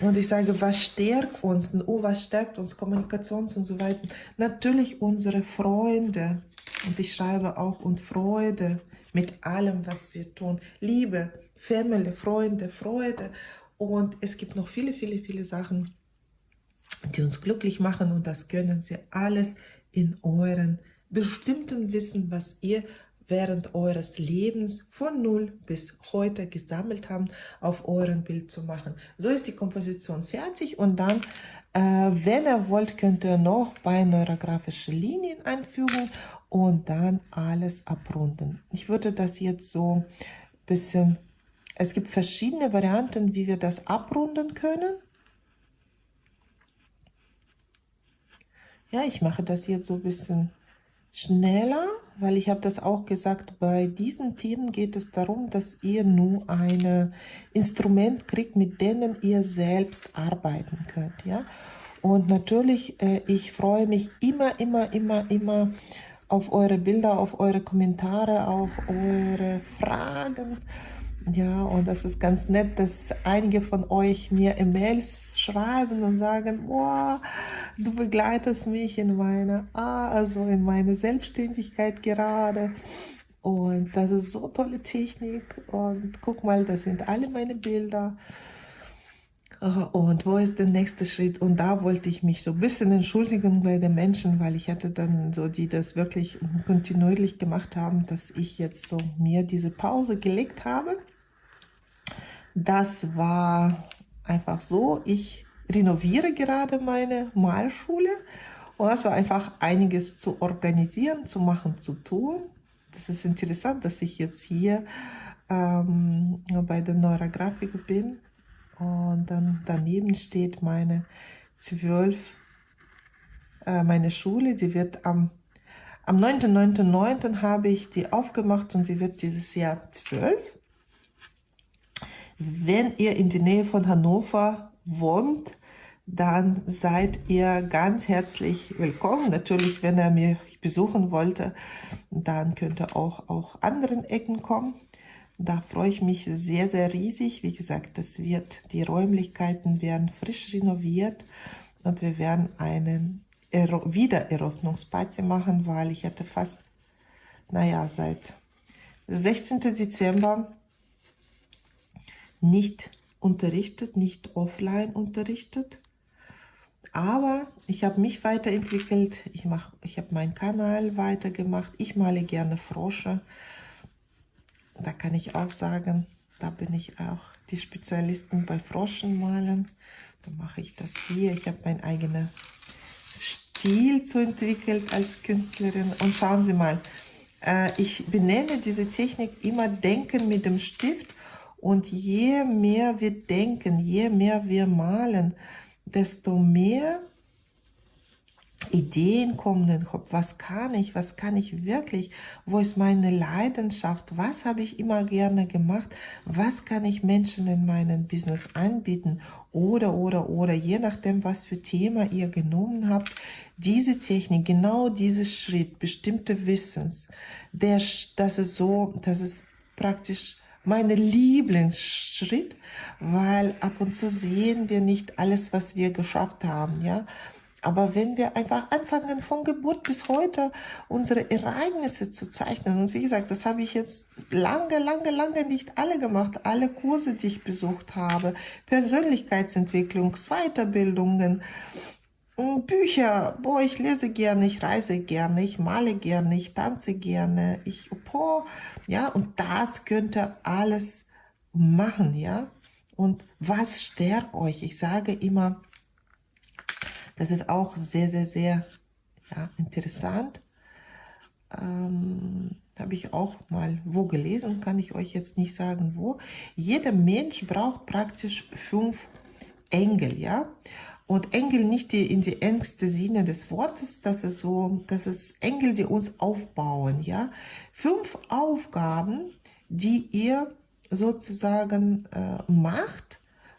A: Und ich sage, was stärkt uns? Oh, was stärkt uns? Kommunikations und so weiter. Natürlich unsere Freunde. Und ich schreibe auch und Freude mit allem, was wir tun. Liebe, Family, Freunde, Freude. Und es gibt noch viele, viele, viele Sachen, die uns glücklich machen. Und das können Sie alles in euren bestimmten Wissen, was ihr während eures Lebens von null bis heute gesammelt habt, auf euren Bild zu machen. So ist die Komposition fertig und dann, äh, wenn ihr wollt, könnt ihr noch bei neurografische Linien einfügen und dann alles abrunden. Ich würde das jetzt so ein bisschen, es gibt verschiedene Varianten, wie wir das abrunden können. Ja, ich mache das jetzt so ein bisschen schneller, weil ich habe das auch gesagt, bei diesen Themen geht es darum, dass ihr nur ein Instrument kriegt, mit denen ihr selbst arbeiten könnt. Ja? Und natürlich, äh, ich freue mich immer, immer, immer, immer auf eure Bilder, auf eure Kommentare, auf eure Fragen. Ja, und das ist ganz nett, dass einige von euch mir E-Mails schreiben und sagen, boah, du begleitest mich in meine, ah, also in meine Selbstständigkeit gerade. Und das ist so tolle Technik. Und guck mal, das sind alle meine Bilder. Und wo ist der nächste Schritt? Und da wollte ich mich so ein bisschen entschuldigen bei den Menschen, weil ich hatte dann so, die das wirklich kontinuierlich gemacht haben, dass ich jetzt so mir diese Pause gelegt habe. Das war einfach so. Ich renoviere gerade meine Malschule und es war einfach einiges zu organisieren, zu machen, zu tun. Das ist interessant, dass ich jetzt hier ähm, bei der Neurografik bin und dann daneben steht meine zwölf, äh, meine Schule, die wird am am 9.9.9. habe ich die aufgemacht und sie wird dieses Jahr zwölf. Wenn ihr in der Nähe von Hannover wohnt, dann seid ihr ganz herzlich willkommen. Natürlich, wenn er mich besuchen wollte, dann könnt ihr auch auch anderen Ecken kommen. Da freue ich mich sehr, sehr riesig. Wie gesagt, das wird, die Räumlichkeiten werden frisch renoviert und wir werden einen Wiedereröffnungsparty machen, weil ich hatte fast, naja, seit 16. Dezember nicht unterrichtet, nicht offline unterrichtet. Aber ich habe mich weiterentwickelt, ich, ich habe meinen Kanal weitergemacht, ich male gerne Frosche. Da kann ich auch sagen, da bin ich auch die Spezialisten bei Froschen malen. Da mache ich das hier. Ich habe meinen eigenen Stil zu entwickelt als Künstlerin. Und schauen Sie mal, äh, ich benenne diese Technik immer Denken mit dem Stift und je mehr wir denken, je mehr wir malen, desto mehr Ideen kommen in den Kopf. Was kann ich? Was kann ich wirklich? Wo ist meine Leidenschaft? Was habe ich immer gerne gemacht? Was kann ich Menschen in meinem Business anbieten? Oder, oder, oder, je nachdem, was für Thema ihr genommen habt, diese Technik, genau dieses Schritt, bestimmte Wissens, der, das ist so, das ist praktisch mein Lieblingsschritt, weil ab und zu sehen wir nicht alles, was wir geschafft haben, ja. Aber wenn wir einfach anfangen, von Geburt bis heute unsere Ereignisse zu zeichnen, und wie gesagt, das habe ich jetzt lange, lange, lange nicht alle gemacht, alle Kurse, die ich besucht habe, Persönlichkeitsentwicklung, Weiterbildungen, Bücher, boah, ich lese gerne, ich reise gerne, ich male gerne, ich tanze gerne, ich, boah, ja, und das könnt ihr alles machen, ja. Und was stärkt euch? Ich sage immer, das ist auch sehr, sehr, sehr ja, interessant. ähm, habe ich auch mal wo gelesen, kann ich euch jetzt nicht sagen wo. Jeder Mensch braucht praktisch fünf Engel, ja. Und Engel nicht die, in die engste Sinne des Wortes, das ist so, das ist Engel, die uns aufbauen, ja. Fünf Aufgaben, die ihr sozusagen äh, macht,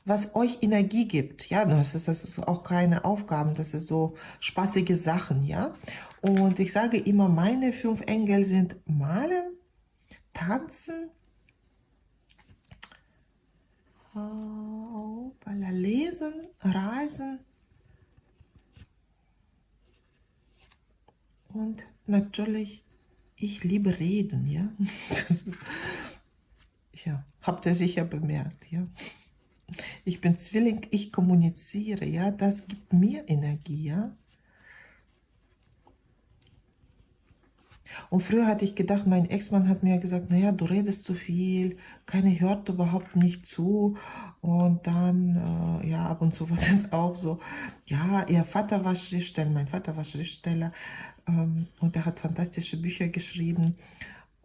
A: was euch Energie gibt. Ja, das ist, das ist auch keine Aufgaben, das ist so spaßige Sachen, ja. Und ich sage immer, meine fünf Engel sind Malen, Tanzen, Lesen, Reisen und natürlich, ich liebe Reden, ja. ja, habt ihr sicher bemerkt, ja. Ich bin Zwilling, ich kommuniziere, ja, das gibt mir Energie, ja. Und früher hatte ich gedacht, mein Ex-Mann hat mir gesagt, naja, du redest zu viel, keine hört überhaupt nicht zu. Und dann, äh, ja, ab und zu war das auch so, ja, ihr Vater war Schriftsteller, mein Vater war Schriftsteller ähm, und er hat fantastische Bücher geschrieben.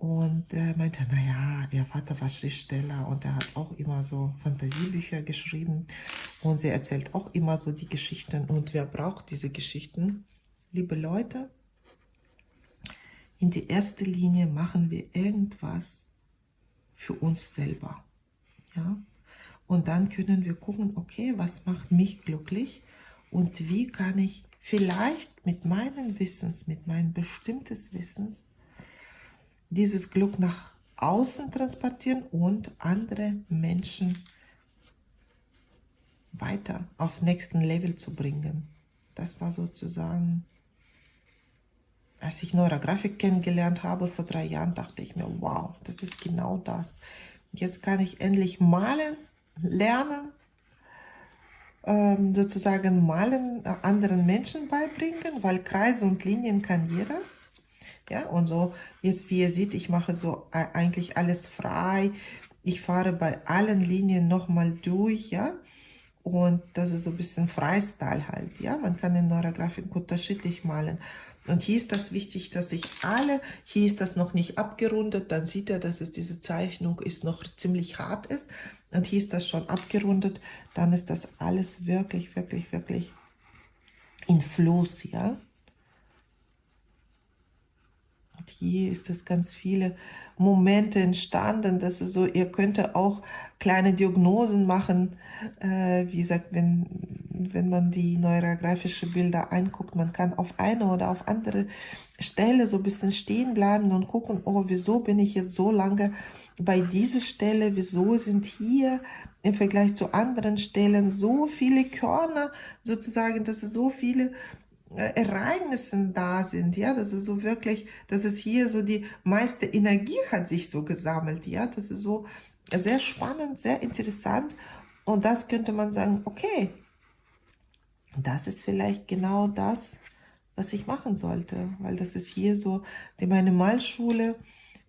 A: Und er meinte, naja, ihr Vater war Schriftsteller und er hat auch immer so Fantasiebücher geschrieben. Und sie erzählt auch immer so die Geschichten. Und wer braucht diese Geschichten? Liebe Leute, in die erste Linie machen wir irgendwas für uns selber. Ja? Und dann können wir gucken, okay, was macht mich glücklich und wie kann ich vielleicht mit meinen Wissens, mit meinem bestimmtes Wissens, dieses Glück nach außen transportieren und andere Menschen weiter auf nächsten Level zu bringen. Das war sozusagen als ich Neurografik kennengelernt habe vor drei Jahren, dachte ich mir, wow, das ist genau das. Jetzt kann ich endlich malen, lernen, ähm, sozusagen malen äh, anderen Menschen beibringen, weil Kreise und Linien kann jeder. Ja, und so, jetzt wie ihr seht, ich mache so eigentlich alles frei. Ich fahre bei allen Linien nochmal durch, ja. Und das ist so ein bisschen Freistyle halt, ja. Man kann in Neurografik unterschiedlich malen. Und hier ist das wichtig, dass ich alle, hier ist das noch nicht abgerundet, dann sieht er, dass es diese Zeichnung ist noch ziemlich hart ist. Und hier ist das schon abgerundet, dann ist das alles wirklich, wirklich, wirklich in Fluss, ja. Hier ist es ganz viele Momente entstanden, dass es so, ihr könnt auch kleine Diagnosen machen, äh, wie gesagt, wenn, wenn man die neurografische Bilder anguckt, man kann auf eine oder auf andere Stelle so ein bisschen stehen bleiben und gucken, oh, wieso bin ich jetzt so lange bei dieser Stelle, wieso sind hier im Vergleich zu anderen Stellen so viele Körner, sozusagen, dass es so viele Ereignissen da sind, ja, das ist so wirklich, dass es hier so die meiste Energie hat sich so gesammelt, ja, das ist so sehr spannend, sehr interessant. Und das könnte man sagen, okay, das ist vielleicht genau das, was ich machen sollte, weil das ist hier so, die meine Malschule,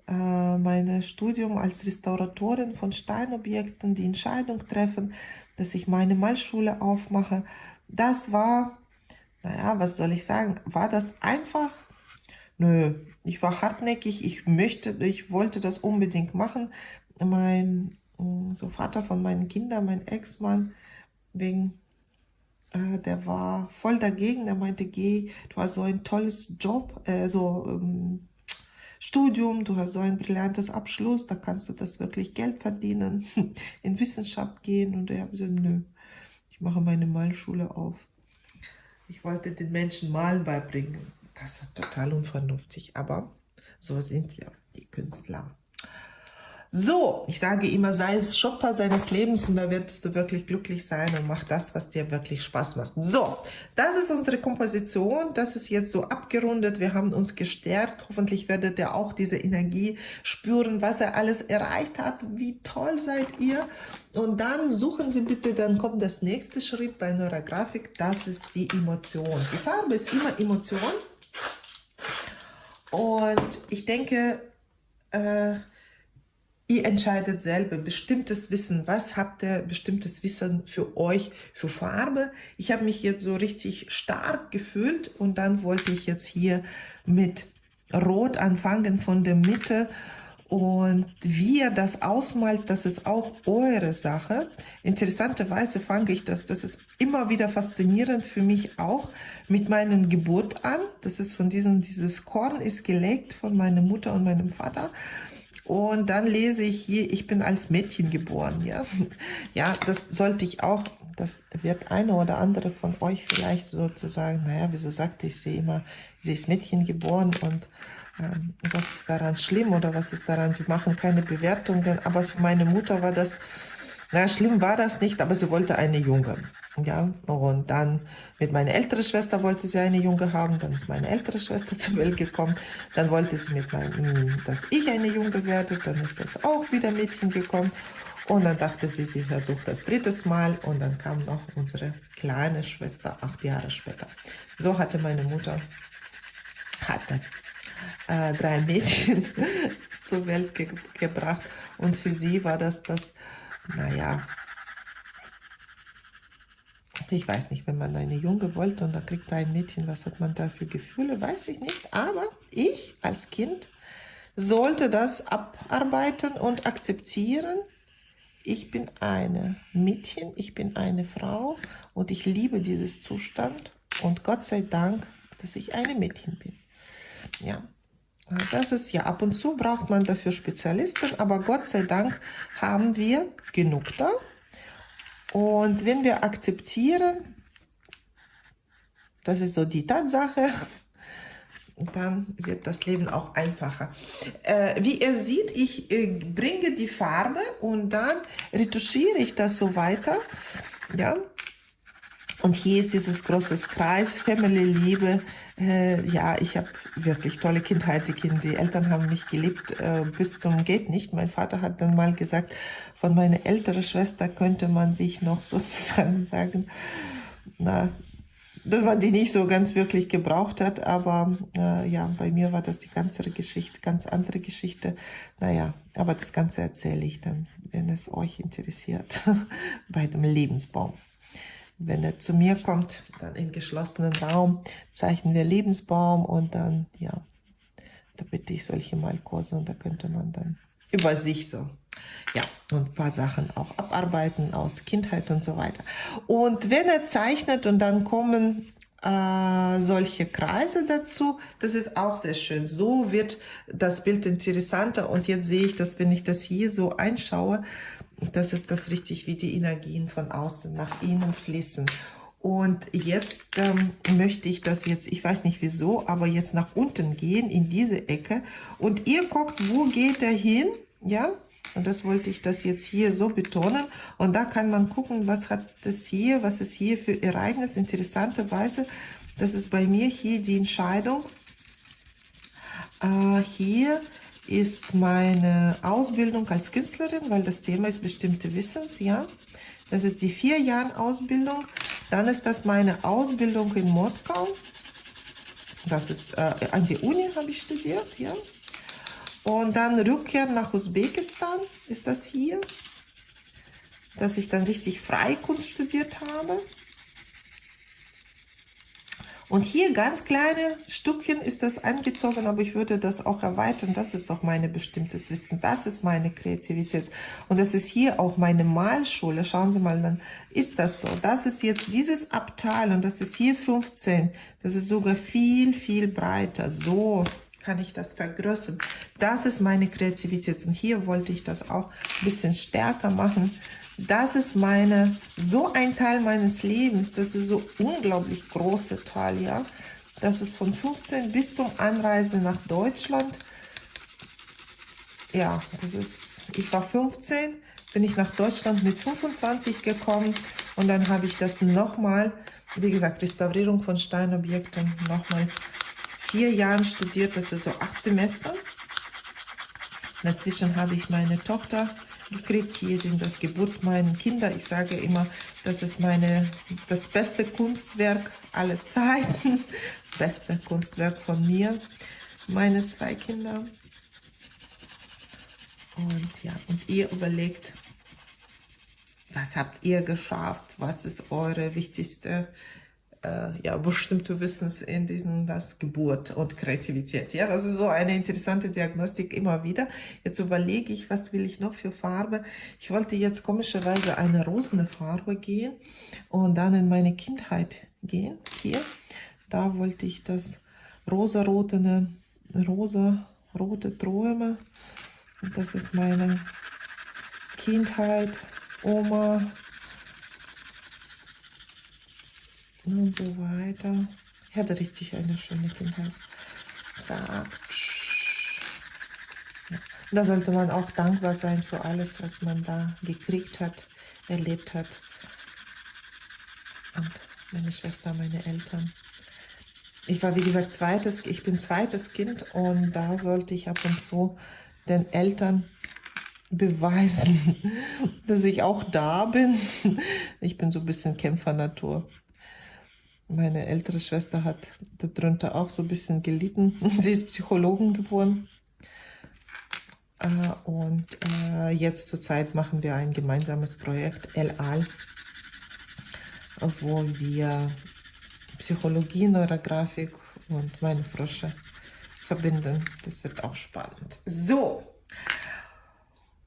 A: äh, mein Studium als Restauratorin von Steinobjekten, die Entscheidung treffen, dass ich meine Malschule aufmache, das war naja, was soll ich sagen? War das einfach? Nö, ich war hartnäckig, ich möchte, ich wollte das unbedingt machen. Mein mm, so Vater von meinen Kindern, mein Ex-Mann, wegen, äh, der war voll dagegen. Er meinte, geh, du hast so ein tolles Job, äh, so ähm, Studium, du hast so ein brillantes Abschluss, da kannst du das wirklich Geld verdienen, in Wissenschaft gehen. Und er hat gesagt, nö, ich mache meine Malschule auf. Ich wollte den Menschen Malen beibringen. Das war total unvernünftig, aber so sind wir, die Künstler. So, ich sage immer, sei es Schöpfer seines Lebens und da wirst du wirklich glücklich sein und mach das, was dir wirklich Spaß macht. So, das ist unsere Komposition. Das ist jetzt so abgerundet. Wir haben uns gestärkt. Hoffentlich werdet ihr auch diese Energie spüren, was er alles erreicht hat. Wie toll seid ihr. Und dann suchen Sie bitte, dann kommt das nächste Schritt bei Neurografik. Das ist die Emotion. Die Farbe ist immer Emotion. Und ich denke, äh, Ihr entscheidet selber bestimmtes Wissen. Was habt ihr bestimmtes Wissen für euch, für Farbe? Ich habe mich jetzt so richtig stark gefühlt und dann wollte ich jetzt hier mit rot anfangen von der Mitte und wie ihr das ausmalt, das ist auch eure Sache. Interessanterweise fange ich das, das ist immer wieder faszinierend für mich auch, mit meiner Geburt an. Das ist von diesem, dieses Korn ist gelegt von meiner Mutter und meinem Vater. Und dann lese ich hier, ich bin als Mädchen geboren, ja. Ja, das sollte ich auch, das wird eine oder andere von euch vielleicht sozusagen, naja, wieso sagte ich sie immer, sie ist Mädchen geboren und ähm, was ist daran schlimm oder was ist daran, wir machen keine Bewertungen, aber für meine Mutter war das, naja, schlimm war das nicht, aber sie wollte eine Junge. Ja, und dann mit meiner älteren Schwester wollte sie eine Junge haben, dann ist meine ältere Schwester zur Welt gekommen, dann wollte sie mit meinem, dass ich eine Junge werde, dann ist das auch wieder Mädchen gekommen und dann dachte sie, sie versucht das drittes Mal und dann kam noch unsere kleine Schwester acht Jahre später. So hatte meine Mutter, hatte äh, drei Mädchen zur Welt ge gebracht und für sie war das das, naja, ich weiß nicht, wenn man eine Junge wollte und da kriegt man ein Mädchen, was hat man da für Gefühle, weiß ich nicht. Aber ich als Kind sollte das abarbeiten und akzeptieren. Ich bin eine Mädchen, ich bin eine Frau und ich liebe dieses Zustand. Und Gott sei Dank, dass ich eine Mädchen bin. Ja, das ist ja ab und zu braucht man dafür Spezialisten, aber Gott sei Dank haben wir genug da. Und wenn wir akzeptieren, das ist so die Tatsache, dann wird das Leben auch einfacher. Äh, wie ihr seht, ich äh, bringe die Farbe und dann retuschiere ich das so weiter. Ja, und hier ist dieses große Kreis, Family, Liebe. Äh, ja, ich habe wirklich tolle Kindheit. Die, Kinder, die Eltern haben mich geliebt äh, bis zum geht nicht. Mein Vater hat dann mal gesagt, von meiner älteren Schwester könnte man sich noch sozusagen sagen, na, dass man die nicht so ganz wirklich gebraucht hat, aber äh, ja, bei mir war das die ganze Geschichte, ganz andere Geschichte. Naja, aber das Ganze erzähle ich dann, wenn es euch interessiert, bei dem Lebensbaum. Wenn er zu mir kommt, dann im geschlossenen Raum zeichnen wir Lebensbaum und dann, ja, da bitte ich solche Malkurse und da könnte man dann über sich so, ja, und ein paar Sachen auch abarbeiten aus Kindheit und so weiter. Und wenn er zeichnet und dann kommen äh, solche Kreise dazu, das ist auch sehr schön. So wird das Bild interessanter und jetzt sehe ich, dass wenn ich das hier so einschaue, das ist das richtig, wie die Energien von außen nach innen fließen. Und jetzt ähm, möchte ich das jetzt, ich weiß nicht wieso, aber jetzt nach unten gehen, in diese Ecke. Und ihr guckt, wo geht er hin? Ja, und das wollte ich das jetzt hier so betonen. Und da kann man gucken, was hat das hier, was ist hier für Ereignis. Interessanterweise, das ist bei mir hier die Entscheidung. Äh, hier ist meine Ausbildung als Künstlerin, weil das Thema ist bestimmte Wissens, ja. Das ist die vier Jahre Ausbildung. Dann ist das meine Ausbildung in Moskau. Das ist äh, an die Uni habe ich studiert, ja. Und dann Rückkehr nach Usbekistan ist das hier, dass ich dann richtig Freikunst studiert habe. Und hier ganz kleine Stückchen ist das angezogen, aber ich würde das auch erweitern. Das ist doch meine bestimmtes Wissen. Das ist meine Kreativität. Und das ist hier auch meine Malschule. Schauen Sie mal, dann ist das so. Das ist jetzt dieses Abteil und das ist hier 15. Das ist sogar viel, viel breiter. So kann ich das vergrößern. Das ist meine Kreativität. Und hier wollte ich das auch ein bisschen stärker machen das ist meine, so ein Teil meines Lebens, das ist so unglaublich große Teil, ja. Das ist von 15 bis zum Anreisen nach Deutschland. Ja, das ist, ich war 15, bin ich nach Deutschland mit 25 gekommen und dann habe ich das nochmal, wie gesagt, Restaurierung von Steinobjekten, nochmal vier Jahren studiert, das ist so acht Semester. Dazwischen habe ich meine Tochter gekriegt. Hier sind das Geburt meiner Kinder. Ich sage immer, das ist meine, das beste Kunstwerk aller Zeiten. beste Kunstwerk von mir, meine zwei Kinder. Und ja, und ihr überlegt, was habt ihr geschafft? Was ist eure wichtigste äh, ja, bestimmte Wissens in diesem das Geburt und Kreativität. Ja, das ist so eine interessante Diagnostik immer wieder. Jetzt überlege ich, was will ich noch für Farbe. Ich wollte jetzt komischerweise eine rosene Farbe gehen und dann in meine Kindheit gehen. Hier, da wollte ich das rosa-rote, rosa-rote Träume. Das ist meine Kindheit, Oma, und so weiter. Ich hatte richtig eine schöne Kindheit. Zack. Ja. Da sollte man auch dankbar sein für alles, was man da gekriegt hat, erlebt hat. Und meine Schwester, meine Eltern. Ich war, wie gesagt, zweites, ich bin zweites Kind und da sollte ich ab und zu den Eltern beweisen, dass ich auch da bin. Ich bin so ein bisschen Kämpfernatur. Meine ältere Schwester hat darunter auch so ein bisschen gelitten. Sie ist Psychologin geworden. Äh, und äh, jetzt zurzeit machen wir ein gemeinsames Projekt, El Al, wo wir Psychologie, Neurografik und meine Frösche verbinden. Das wird auch spannend. So,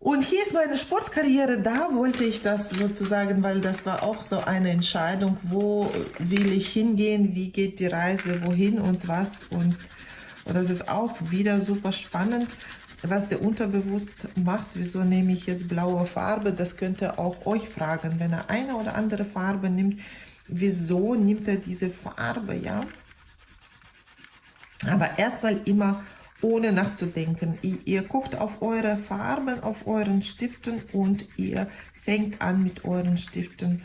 A: und hier ist meine Sportkarriere, da wollte ich das sozusagen, weil das war auch so eine Entscheidung, wo will ich hingehen, wie geht die Reise, wohin und was. Und, und das ist auch wieder super spannend, was der Unterbewusst macht. Wieso nehme ich jetzt blaue Farbe? Das könnte auch euch fragen, wenn er eine oder andere Farbe nimmt, wieso nimmt er diese Farbe, ja? Aber erstmal immer ohne nachzudenken. Ihr, ihr guckt auf eure Farben, auf euren Stiften und ihr fängt an mit euren Stiften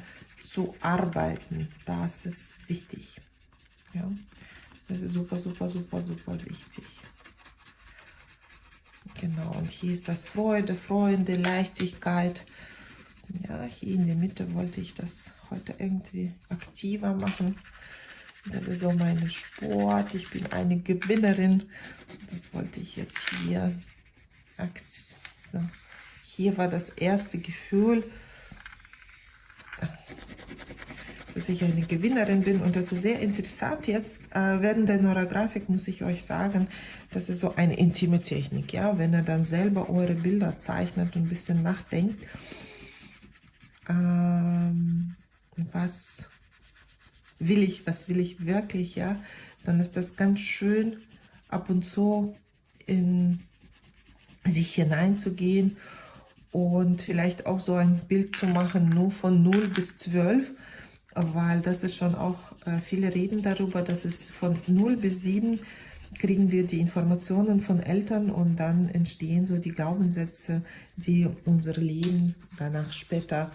A: zu arbeiten. Das ist wichtig. Ja, das ist super, super, super, super wichtig. Genau, und hier ist das Freude, Freunde, Leichtigkeit. Ja, hier in der Mitte wollte ich das heute irgendwie aktiver machen. Das ist so mein Sport. Ich bin eine Gewinnerin. Das wollte ich jetzt hier. So. Hier war das erste Gefühl, dass ich eine Gewinnerin bin. Und das ist sehr interessant. Jetzt äh, während der Neurografik muss ich euch sagen, das ist so eine intime Technik. Ja? Wenn ihr dann selber eure Bilder zeichnet und ein bisschen nachdenkt, ähm, was will ich, was will ich wirklich, ja, dann ist das ganz schön, ab und zu in sich hineinzugehen und vielleicht auch so ein Bild zu machen, nur von 0 bis 12, weil das ist schon auch, äh, viele reden darüber, dass es von 0 bis 7 kriegen wir die Informationen von Eltern und dann entstehen so die Glaubenssätze, die unser Leben danach später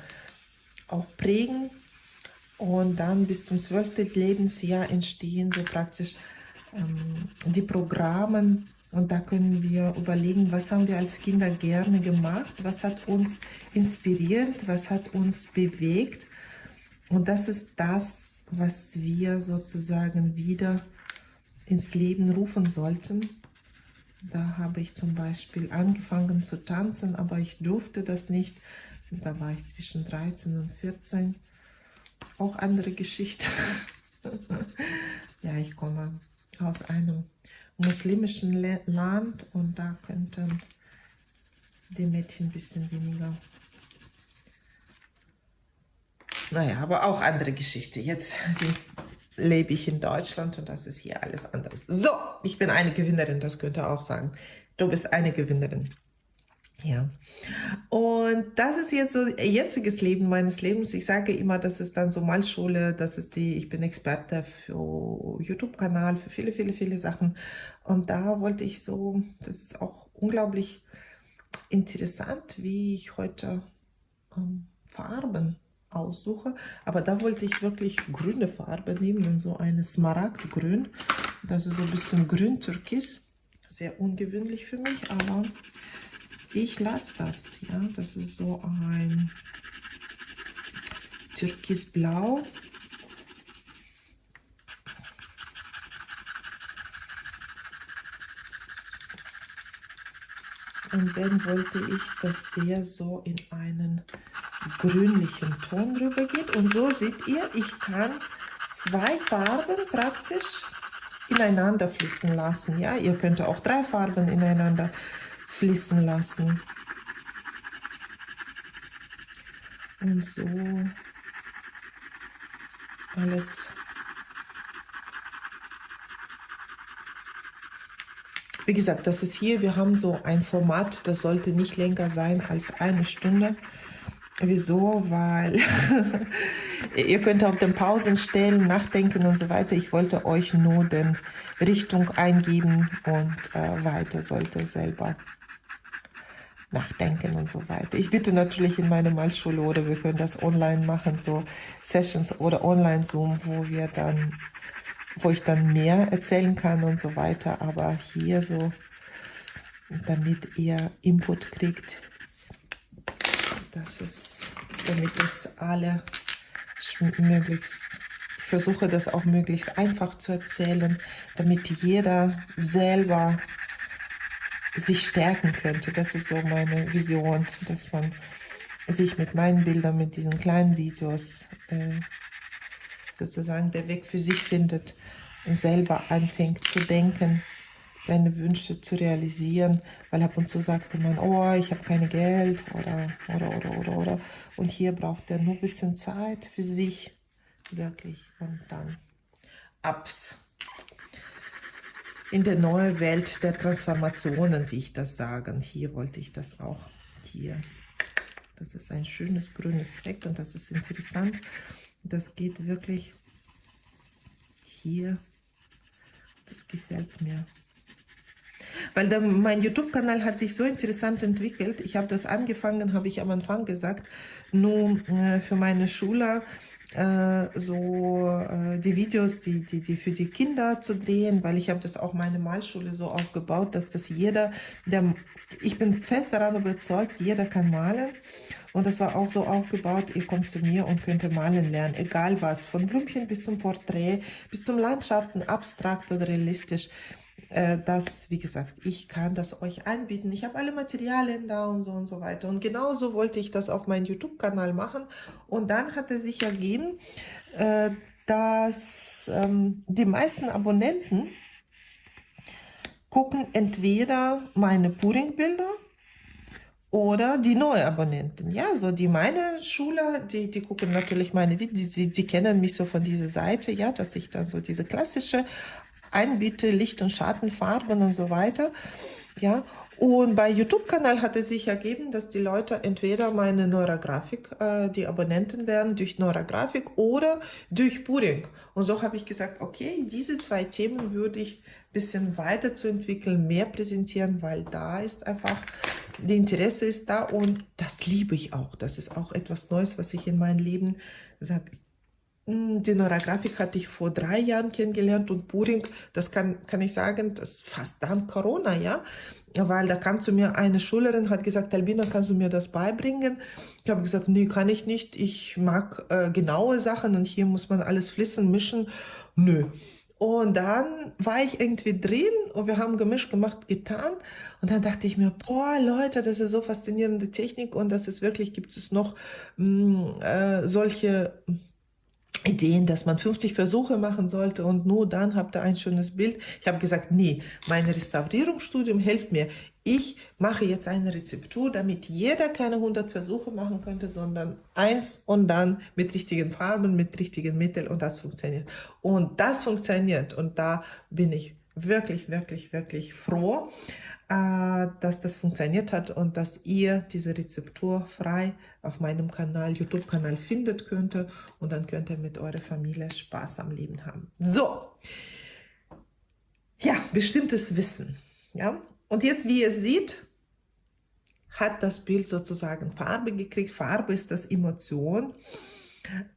A: auch prägen und dann bis zum 12. Lebensjahr entstehen so praktisch ähm, die Programme. Und da können wir überlegen, was haben wir als Kinder gerne gemacht, was hat uns inspiriert, was hat uns bewegt. Und das ist das, was wir sozusagen wieder ins Leben rufen sollten. Da habe ich zum Beispiel angefangen zu tanzen, aber ich durfte das nicht. Da war ich zwischen 13 und 14 auch andere Geschichte. ja, ich komme aus einem muslimischen Land und da könnten die Mädchen ein bisschen weniger. Naja, aber auch andere Geschichte. Jetzt lebe ich in Deutschland und das ist hier alles anders. So, ich bin eine Gewinnerin, das könnte auch sagen. Du bist eine Gewinnerin. Ja, und das ist jetzt so jetziges Leben meines Lebens. Ich sage immer, das ist dann so Malschule, das ist die, ich bin Experte für YouTube-Kanal, für viele, viele, viele Sachen. Und da wollte ich so, das ist auch unglaublich interessant, wie ich heute ähm, Farben aussuche. Aber da wollte ich wirklich grüne Farbe nehmen und so eine Smaragdgrün. Das ist so ein bisschen grün-türkis. Sehr ungewöhnlich für mich, aber ich lasse das. Ja, das ist so ein türkisblau. Und dann wollte ich, dass der so in einen grünlichen Ton rüber geht. Und so seht ihr, ich kann zwei Farben praktisch ineinander fließen lassen. Ja, ihr könnt auch drei Farben ineinander fließen lassen. Und so alles Wie gesagt, das ist hier, wir haben so ein Format, das sollte nicht länger sein als eine Stunde. Wieso? Weil ihr könnt auf den Pausen stellen, nachdenken und so weiter. Ich wollte euch nur den Richtung eingeben und äh, weiter sollte selber nachdenken und so weiter. Ich bitte natürlich in meine Malschule oder wir können das online machen, so Sessions oder Online-Zoom, wo wir dann wo ich dann mehr erzählen kann und so weiter. Aber hier so, damit ihr Input kriegt, das ist, damit es alle möglichst, ich versuche das auch möglichst einfach zu erzählen, damit jeder selber sich stärken könnte. Das ist so meine Vision, dass man sich mit meinen Bildern, mit diesen kleinen Videos äh, sozusagen der Weg für sich findet und selber anfängt zu denken, seine Wünsche zu realisieren, weil ab und zu sagte man, oh, ich habe kein Geld oder, oder, oder, oder, oder. Und hier braucht er nur ein bisschen Zeit für sich, wirklich. Und dann abs in der neuen Welt der Transformationen, wie ich das sage. Und hier wollte ich das auch hier. Das ist ein schönes grünes Fleck und das ist interessant. Das geht wirklich hier. Das gefällt mir. Weil der, mein YouTube-Kanal hat sich so interessant entwickelt. Ich habe das angefangen, habe ich am Anfang gesagt, nur äh, für meine Schüler so äh, die Videos, die, die, die für die Kinder zu drehen, weil ich habe das auch meine Malschule so aufgebaut, dass das jeder, der, ich bin fest daran überzeugt, jeder kann malen und das war auch so aufgebaut, ihr kommt zu mir und könnt malen lernen, egal was, von Blümchen bis zum Porträt, bis zum Landschaften, abstrakt oder realistisch. Äh, das, wie gesagt, ich kann das euch anbieten. Ich habe alle Materialien da und so und so weiter. Und genauso wollte ich das auf meinem YouTube-Kanal machen. Und dann hat es sich ergeben, äh, dass ähm, die meisten Abonnenten gucken entweder meine Puring-Bilder oder die neue Abonnenten. Ja, so die meine Schüler, die, die gucken natürlich meine Videos, die, die kennen mich so von dieser Seite, ja, dass ich dann so diese klassische einbiete, Licht- und Schattenfarben und so weiter. Ja, und bei YouTube-Kanal hat es sich ergeben, dass die Leute entweder meine Neurografik, äh, die Abonnenten werden durch Neurografik oder durch Puring. Und so habe ich gesagt, okay, diese zwei Themen würde ich ein bisschen weiterzuentwickeln, mehr präsentieren, weil da ist einfach, die Interesse ist da und das liebe ich auch. Das ist auch etwas Neues, was ich in meinem Leben sage hm, die Neurografik hatte ich vor drei Jahren kennengelernt und Puring, das kann, kann ich sagen, das fast dann Corona, ja, weil da kam zu mir eine Schülerin, hat gesagt, Albina, kannst du mir das beibringen? Ich habe gesagt, nee, kann ich nicht, ich mag äh, genaue Sachen und hier muss man alles fließen, mischen, nö. Und dann war ich irgendwie drin und wir haben gemischt gemacht, getan. Und dann dachte ich mir, boah, Leute, das ist so faszinierende Technik und das ist wirklich, gibt es noch mh, hm, äh, solche Ideen, dass man 50 Versuche machen sollte und nur dann habt ihr ein schönes Bild. Ich habe gesagt, nee, mein Restaurierungsstudium hilft mir. Ich mache jetzt eine Rezeptur, damit jeder keine 100 Versuche machen könnte, sondern eins und dann mit richtigen Farben, mit richtigen Mitteln und das funktioniert. Und das funktioniert und da bin ich wirklich, wirklich, wirklich froh, äh, dass das funktioniert hat und dass ihr diese Rezeptur frei auf meinem Kanal, YouTube-Kanal findet könnte und dann könnt ihr mit eurer Familie Spaß am Leben haben. So, ja, bestimmtes Wissen, ja. Und jetzt, wie ihr seht, hat das Bild sozusagen Farbe gekriegt. Farbe ist das Emotion.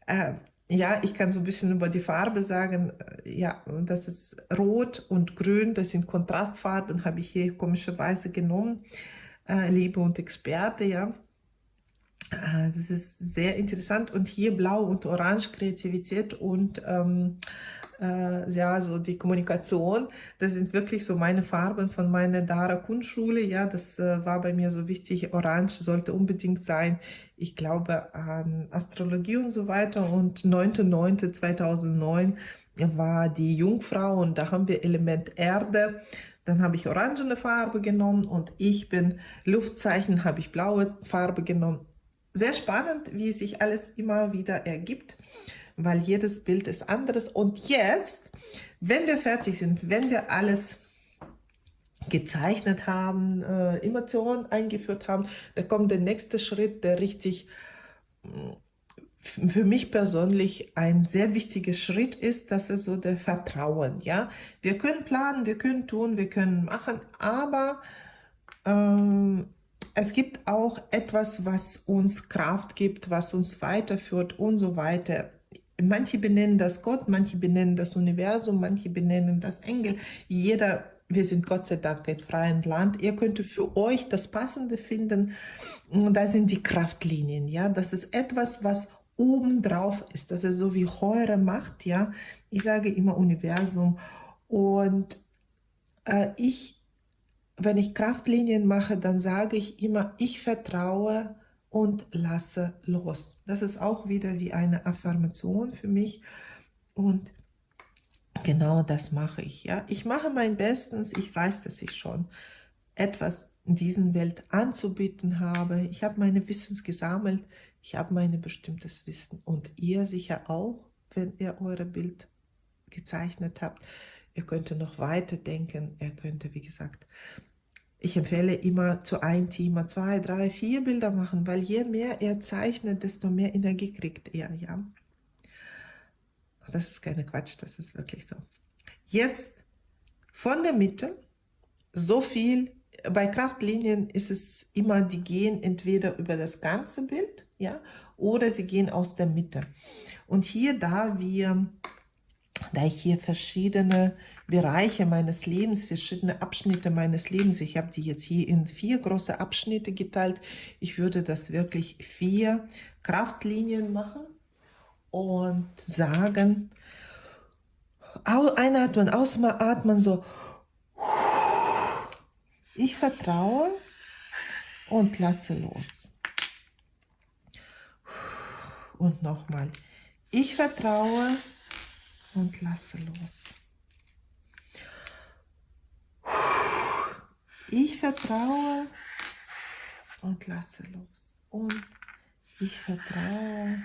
A: Äh, ja, ich kann so ein bisschen über die Farbe sagen, äh, ja, das ist Rot und Grün, das sind Kontrastfarben, habe ich hier komischerweise genommen, äh, Liebe und Experte, ja. Äh, das ist sehr interessant. Und hier Blau und Orange, Kreativität und ähm, äh, ja, so die Kommunikation. Das sind wirklich so meine Farben von meiner Dara Kunstschule. Ja, das äh, war bei mir so wichtig. Orange sollte unbedingt sein. Ich glaube an Astrologie und so weiter. Und 9.9.2009 war die Jungfrau und da haben wir Element Erde. Dann habe ich orangene Farbe genommen und ich bin Luftzeichen, habe ich blaue Farbe genommen. Sehr spannend, wie sich alles immer wieder ergibt weil jedes Bild ist anderes. Und jetzt, wenn wir fertig sind, wenn wir alles gezeichnet haben, äh, Emotionen eingeführt haben, da kommt der nächste Schritt, der richtig mm, für mich persönlich ein sehr wichtiger Schritt ist, das ist so der Vertrauen. Ja, wir können planen, wir können tun, wir können machen, aber ähm, es gibt auch etwas, was uns Kraft gibt, was uns weiterführt und so weiter. Manche benennen das Gott, manche benennen das Universum, manche benennen das Engel. Jeder, wir sind Gott sei Dank ein freies Land. Ihr könnt für euch das Passende finden. Da sind die Kraftlinien. Ja, das ist etwas, was oben drauf ist. Das ist so wie Heure Macht. Ja, ich sage immer Universum. Und äh, ich, wenn ich Kraftlinien mache, dann sage ich immer, ich vertraue und lasse los. Das ist auch wieder wie eine Affirmation für mich und genau das mache ich. Ja, Ich mache mein Bestes, ich weiß, dass ich schon etwas in dieser Welt anzubieten habe. Ich habe meine Wissens gesammelt, ich habe mein bestimmtes Wissen und ihr sicher auch, wenn ihr eure Bild gezeichnet habt. Ihr könnt noch weiter denken, ihr könnt, wie gesagt, ich empfehle immer zu einem Thema zwei, drei, vier Bilder machen, weil je mehr er zeichnet, desto mehr Energie kriegt er, ja. Das ist keine Quatsch, das ist wirklich so. Jetzt von der Mitte, so viel, bei Kraftlinien ist es immer, die gehen entweder über das ganze Bild, ja, oder sie gehen aus der Mitte. Und hier, da wir da ich hier verschiedene Bereiche meines Lebens, verschiedene Abschnitte meines Lebens, ich habe die jetzt hier in vier große Abschnitte geteilt. Ich würde das wirklich vier Kraftlinien machen und sagen, einatmen, ausatmen, so, ich vertraue und lasse los. Und nochmal, ich vertraue und lasse los. Ich vertraue und lasse los. Und ich vertraue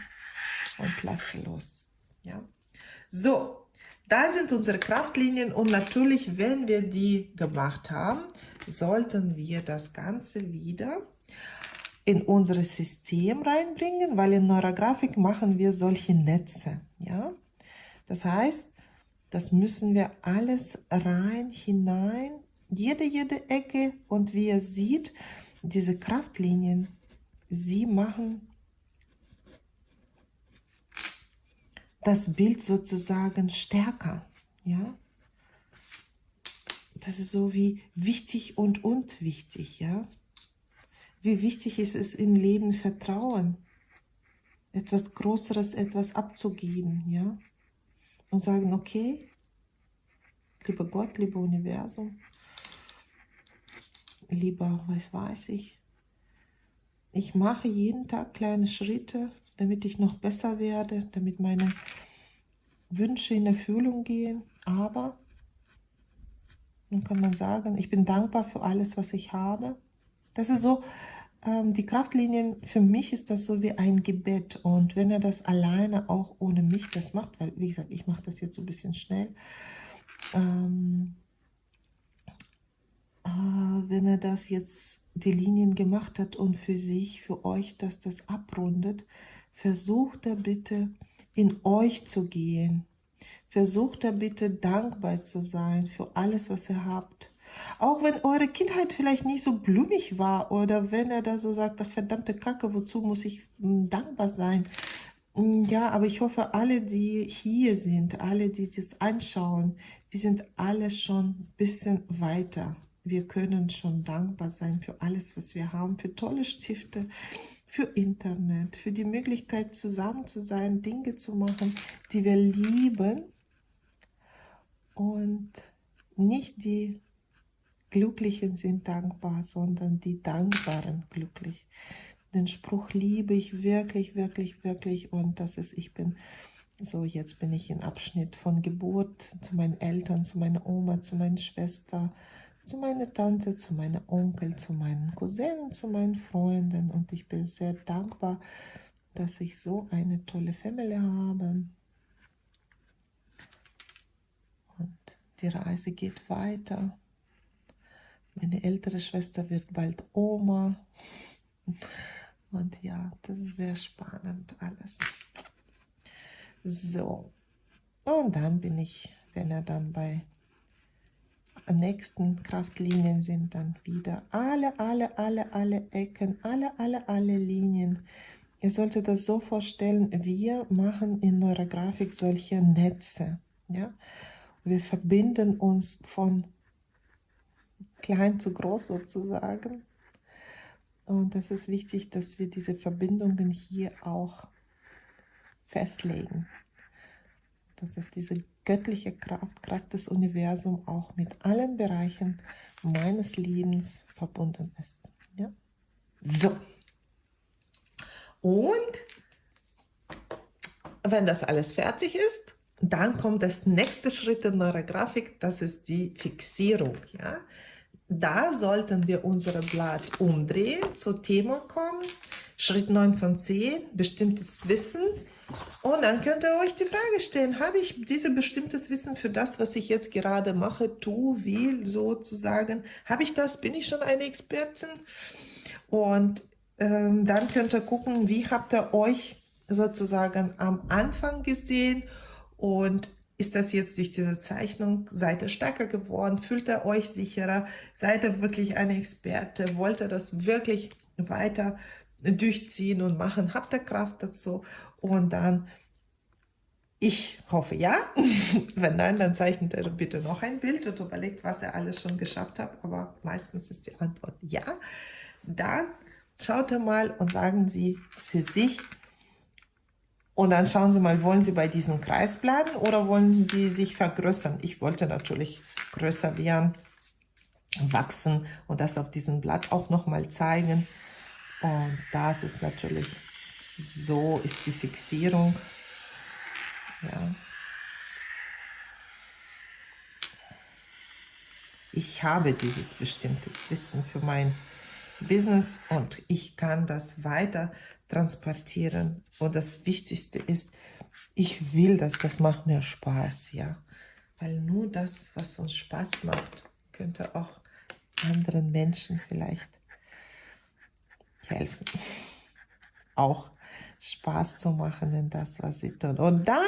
A: und lasse los. Ja. So, da sind unsere Kraftlinien und natürlich, wenn wir die gemacht haben, sollten wir das Ganze wieder in unser System reinbringen, weil in Neurografik machen wir solche Netze. Ja, das heißt, das müssen wir alles rein, hinein, jede, jede Ecke. Und wie ihr seht, diese Kraftlinien, sie machen das Bild sozusagen stärker. Ja? Das ist so wie wichtig und unwichtig. Ja? Wie wichtig ist es im Leben Vertrauen, etwas Größeres, etwas abzugeben. Ja? Und sagen, okay, lieber Gott, lieber Universum, lieber, was weiß ich, ich mache jeden Tag kleine Schritte, damit ich noch besser werde, damit meine Wünsche in Erfüllung gehen, aber dann kann man sagen, ich bin dankbar für alles, was ich habe. Das ist so, die Kraftlinien, für mich ist das so wie ein Gebet. Und wenn er das alleine auch ohne mich das macht, weil, wie gesagt, ich mache das jetzt so ein bisschen schnell, ähm, äh, wenn er das jetzt die Linien gemacht hat und für sich, für euch, dass das abrundet, versucht er bitte in euch zu gehen. Versucht er bitte dankbar zu sein für alles, was ihr habt auch wenn eure Kindheit vielleicht nicht so blumig war oder wenn er da so sagt, ach verdammte Kacke, wozu muss ich hm, dankbar sein? Hm, ja, aber ich hoffe, alle, die hier sind, alle, die das anschauen, wir sind alle schon ein bisschen weiter. Wir können schon dankbar sein für alles, was wir haben, für tolle Stifte, für Internet, für die Möglichkeit zusammen zu sein, Dinge zu machen, die wir lieben Und nicht die Glücklichen sind dankbar, sondern die Dankbaren glücklich. Den Spruch liebe ich wirklich, wirklich, wirklich. Und das ist, ich bin, so jetzt bin ich im Abschnitt von Geburt zu meinen Eltern, zu meiner Oma, zu meiner Schwester, zu meiner Tante, zu meinem Onkel, zu meinen Cousinen, zu meinen Freunden. Und ich bin sehr dankbar, dass ich so eine tolle Familie habe. Und die Reise geht weiter. Meine ältere Schwester wird bald Oma. Und ja, das ist sehr spannend alles. So. Und dann bin ich, wenn er dann bei nächsten Kraftlinien sind, dann wieder alle, alle, alle, alle Ecken, alle, alle, alle Linien. Ihr solltet das so vorstellen, wir machen in Neurografik solche Netze. Ja? Wir verbinden uns von klein zu groß sozusagen. Und das ist wichtig, dass wir diese Verbindungen hier auch festlegen. Dass es diese göttliche Kraft, Kraft des Universums auch mit allen Bereichen meines Lebens verbunden ist. Ja? So. Und wenn das alles fertig ist, dann kommt das nächste Schritt in eurer Grafik, das ist die Fixierung. Ja? Da sollten wir unser Blatt umdrehen, zu Thema kommen. Schritt 9 von 10, bestimmtes Wissen. Und dann könnt ihr euch die Frage stellen, habe ich dieses bestimmtes Wissen für das, was ich jetzt gerade mache, tu, will, sozusagen? Habe ich das? Bin ich schon eine Expertin? Und ähm, dann könnt ihr gucken, wie habt ihr euch sozusagen am Anfang gesehen und ist das jetzt durch diese Zeichnung, seid ihr stärker geworden, fühlt ihr euch sicherer, seid ihr wirklich eine Experte, wollt ihr das wirklich weiter durchziehen und machen, habt ihr Kraft dazu? Und dann, ich hoffe ja, wenn nein, dann zeichnet ihr bitte noch ein Bild und überlegt, was ihr alles schon geschafft habt, aber meistens ist die Antwort ja, dann schaut ihr mal und sagen Sie für sich, und dann schauen Sie mal, wollen Sie bei diesem Kreis bleiben oder wollen Sie sich vergrößern? Ich wollte natürlich größer werden, wachsen und das auf diesem Blatt auch nochmal zeigen. Und das ist natürlich, so ist die Fixierung. Ja. Ich habe dieses bestimmtes Wissen für mein Business und ich kann das weiter transportieren. Und das Wichtigste ist, ich will das, das macht mir Spaß, ja. Weil nur das, was uns Spaß macht, könnte auch anderen Menschen vielleicht helfen. Auch Spaß zu machen in das, was sie tun. Und dann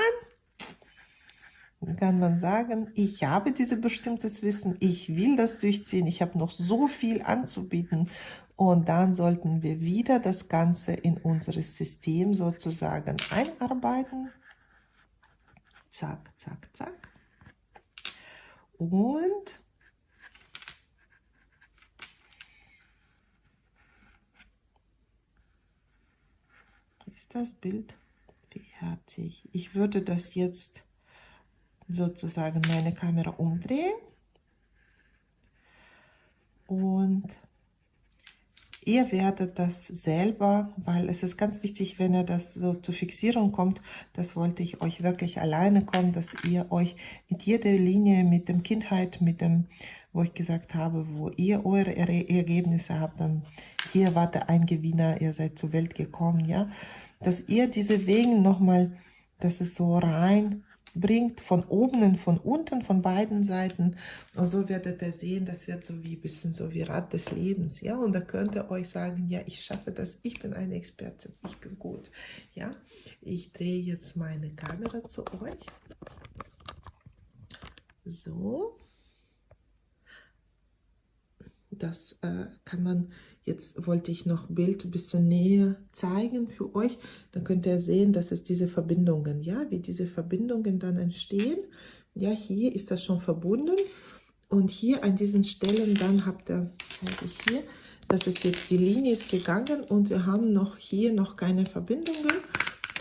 A: kann man sagen, ich habe dieses bestimmtes Wissen, ich will das durchziehen, ich habe noch so viel anzubieten und dann sollten wir wieder das Ganze in unser System sozusagen einarbeiten. Zack, zack, zack. Und ist das Bild fertig. Ich würde das jetzt sozusagen meine Kamera umdrehen und ihr werdet das selber, weil es ist ganz wichtig, wenn ihr das so zur Fixierung kommt, das wollte ich euch wirklich alleine kommen, dass ihr euch mit jeder Linie, mit dem Kindheit, mit dem, wo ich gesagt habe, wo ihr eure Ergebnisse habt, dann hier war der ein Gewinner, ihr seid zur Welt gekommen, ja, dass ihr diese Wege nochmal, dass es so rein bringt, von oben und von unten, von beiden Seiten. Und so werdet ihr sehen, das wird so wie ein bisschen so wie Rad des Lebens. Ja, und da könnt ihr euch sagen, ja, ich schaffe das, ich bin eine Expertin, ich bin gut. Ja, ich drehe jetzt meine Kamera zu euch. So. Das äh, kann man, jetzt wollte ich noch Bild ein bisschen näher zeigen für euch. Dann könnt ihr sehen, dass es diese Verbindungen, ja, wie diese Verbindungen dann entstehen. Ja, hier ist das schon verbunden. Und hier an diesen Stellen, dann habt ihr, zeige ich hier, das ist jetzt die Linie ist gegangen und wir haben noch hier noch keine Verbindungen.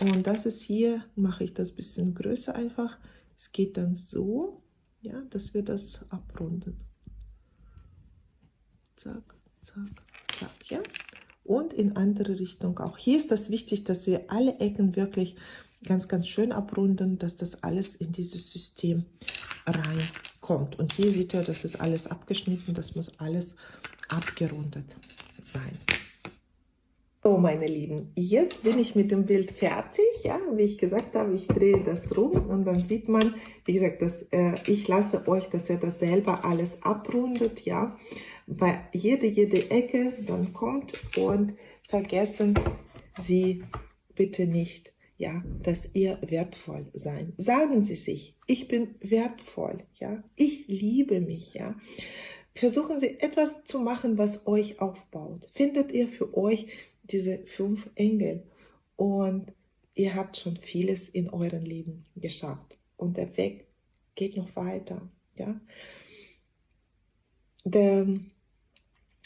A: Und das ist hier, mache ich das ein bisschen größer einfach. Es geht dann so ja, dass wir das abrunden. Zack, zack, zack, ja. Und in andere Richtung auch. Hier ist das wichtig, dass wir alle Ecken wirklich ganz, ganz schön abrunden, dass das alles in dieses System reinkommt. Und hier sieht ihr, das ist alles abgeschnitten, das muss alles abgerundet sein. So, meine Lieben, jetzt bin ich mit dem Bild fertig. Ja, wie ich gesagt habe, ich drehe das rum und dann sieht man, wie gesagt, dass, äh, ich lasse euch, dass ihr das selber alles abrundet. Ja, bei jede, jede Ecke dann kommt und vergessen Sie bitte nicht, ja, dass ihr wertvoll sein. Sagen Sie sich, ich bin wertvoll, ja, ich liebe mich, ja. Versuchen Sie etwas zu machen, was euch aufbaut. Findet ihr für euch diese fünf Engel und ihr habt schon vieles in eurem Leben geschafft und der Weg geht noch weiter, ja. Der,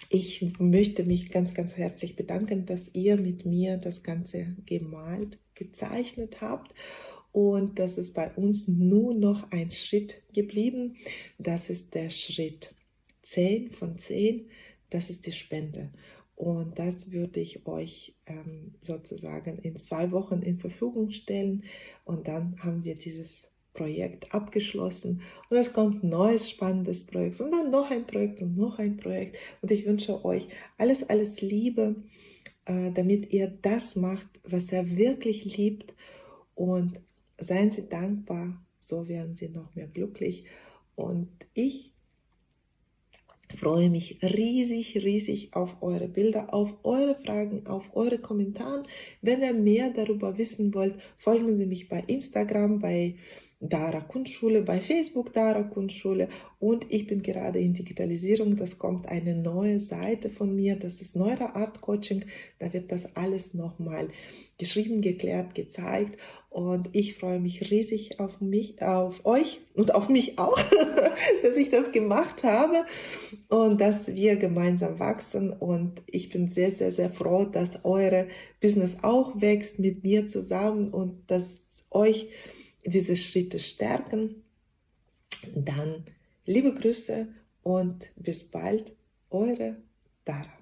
A: ich möchte mich ganz, ganz herzlich bedanken, dass ihr mit mir das Ganze gemalt, gezeichnet habt. Und das ist bei uns nur noch ein Schritt geblieben. Das ist der Schritt 10 von 10. Das ist die Spende. Und das würde ich euch ähm, sozusagen in zwei Wochen in Verfügung stellen. Und dann haben wir dieses Projekt abgeschlossen und es kommt ein neues spannendes Projekt und dann noch ein Projekt und noch ein Projekt und ich wünsche euch alles, alles Liebe, äh, damit ihr das macht, was ihr wirklich liebt und seien Sie dankbar, so werden Sie noch mehr glücklich und ich freue mich riesig, riesig auf eure Bilder, auf eure Fragen, auf eure Kommentare. Wenn ihr mehr darüber wissen wollt, folgen Sie mich bei Instagram, bei Dara Kunstschule, bei Facebook Dara Kunstschule und ich bin gerade in Digitalisierung. Das kommt eine neue Seite von mir, das ist Neuer Art Coaching. Da wird das alles nochmal geschrieben, geklärt, gezeigt und ich freue mich riesig auf mich, auf euch und auf mich auch, dass ich das gemacht habe und dass wir gemeinsam wachsen und ich bin sehr, sehr, sehr froh, dass eure Business auch wächst mit mir zusammen und dass euch diese Schritte stärken, dann liebe Grüße und bis bald, eure Dara.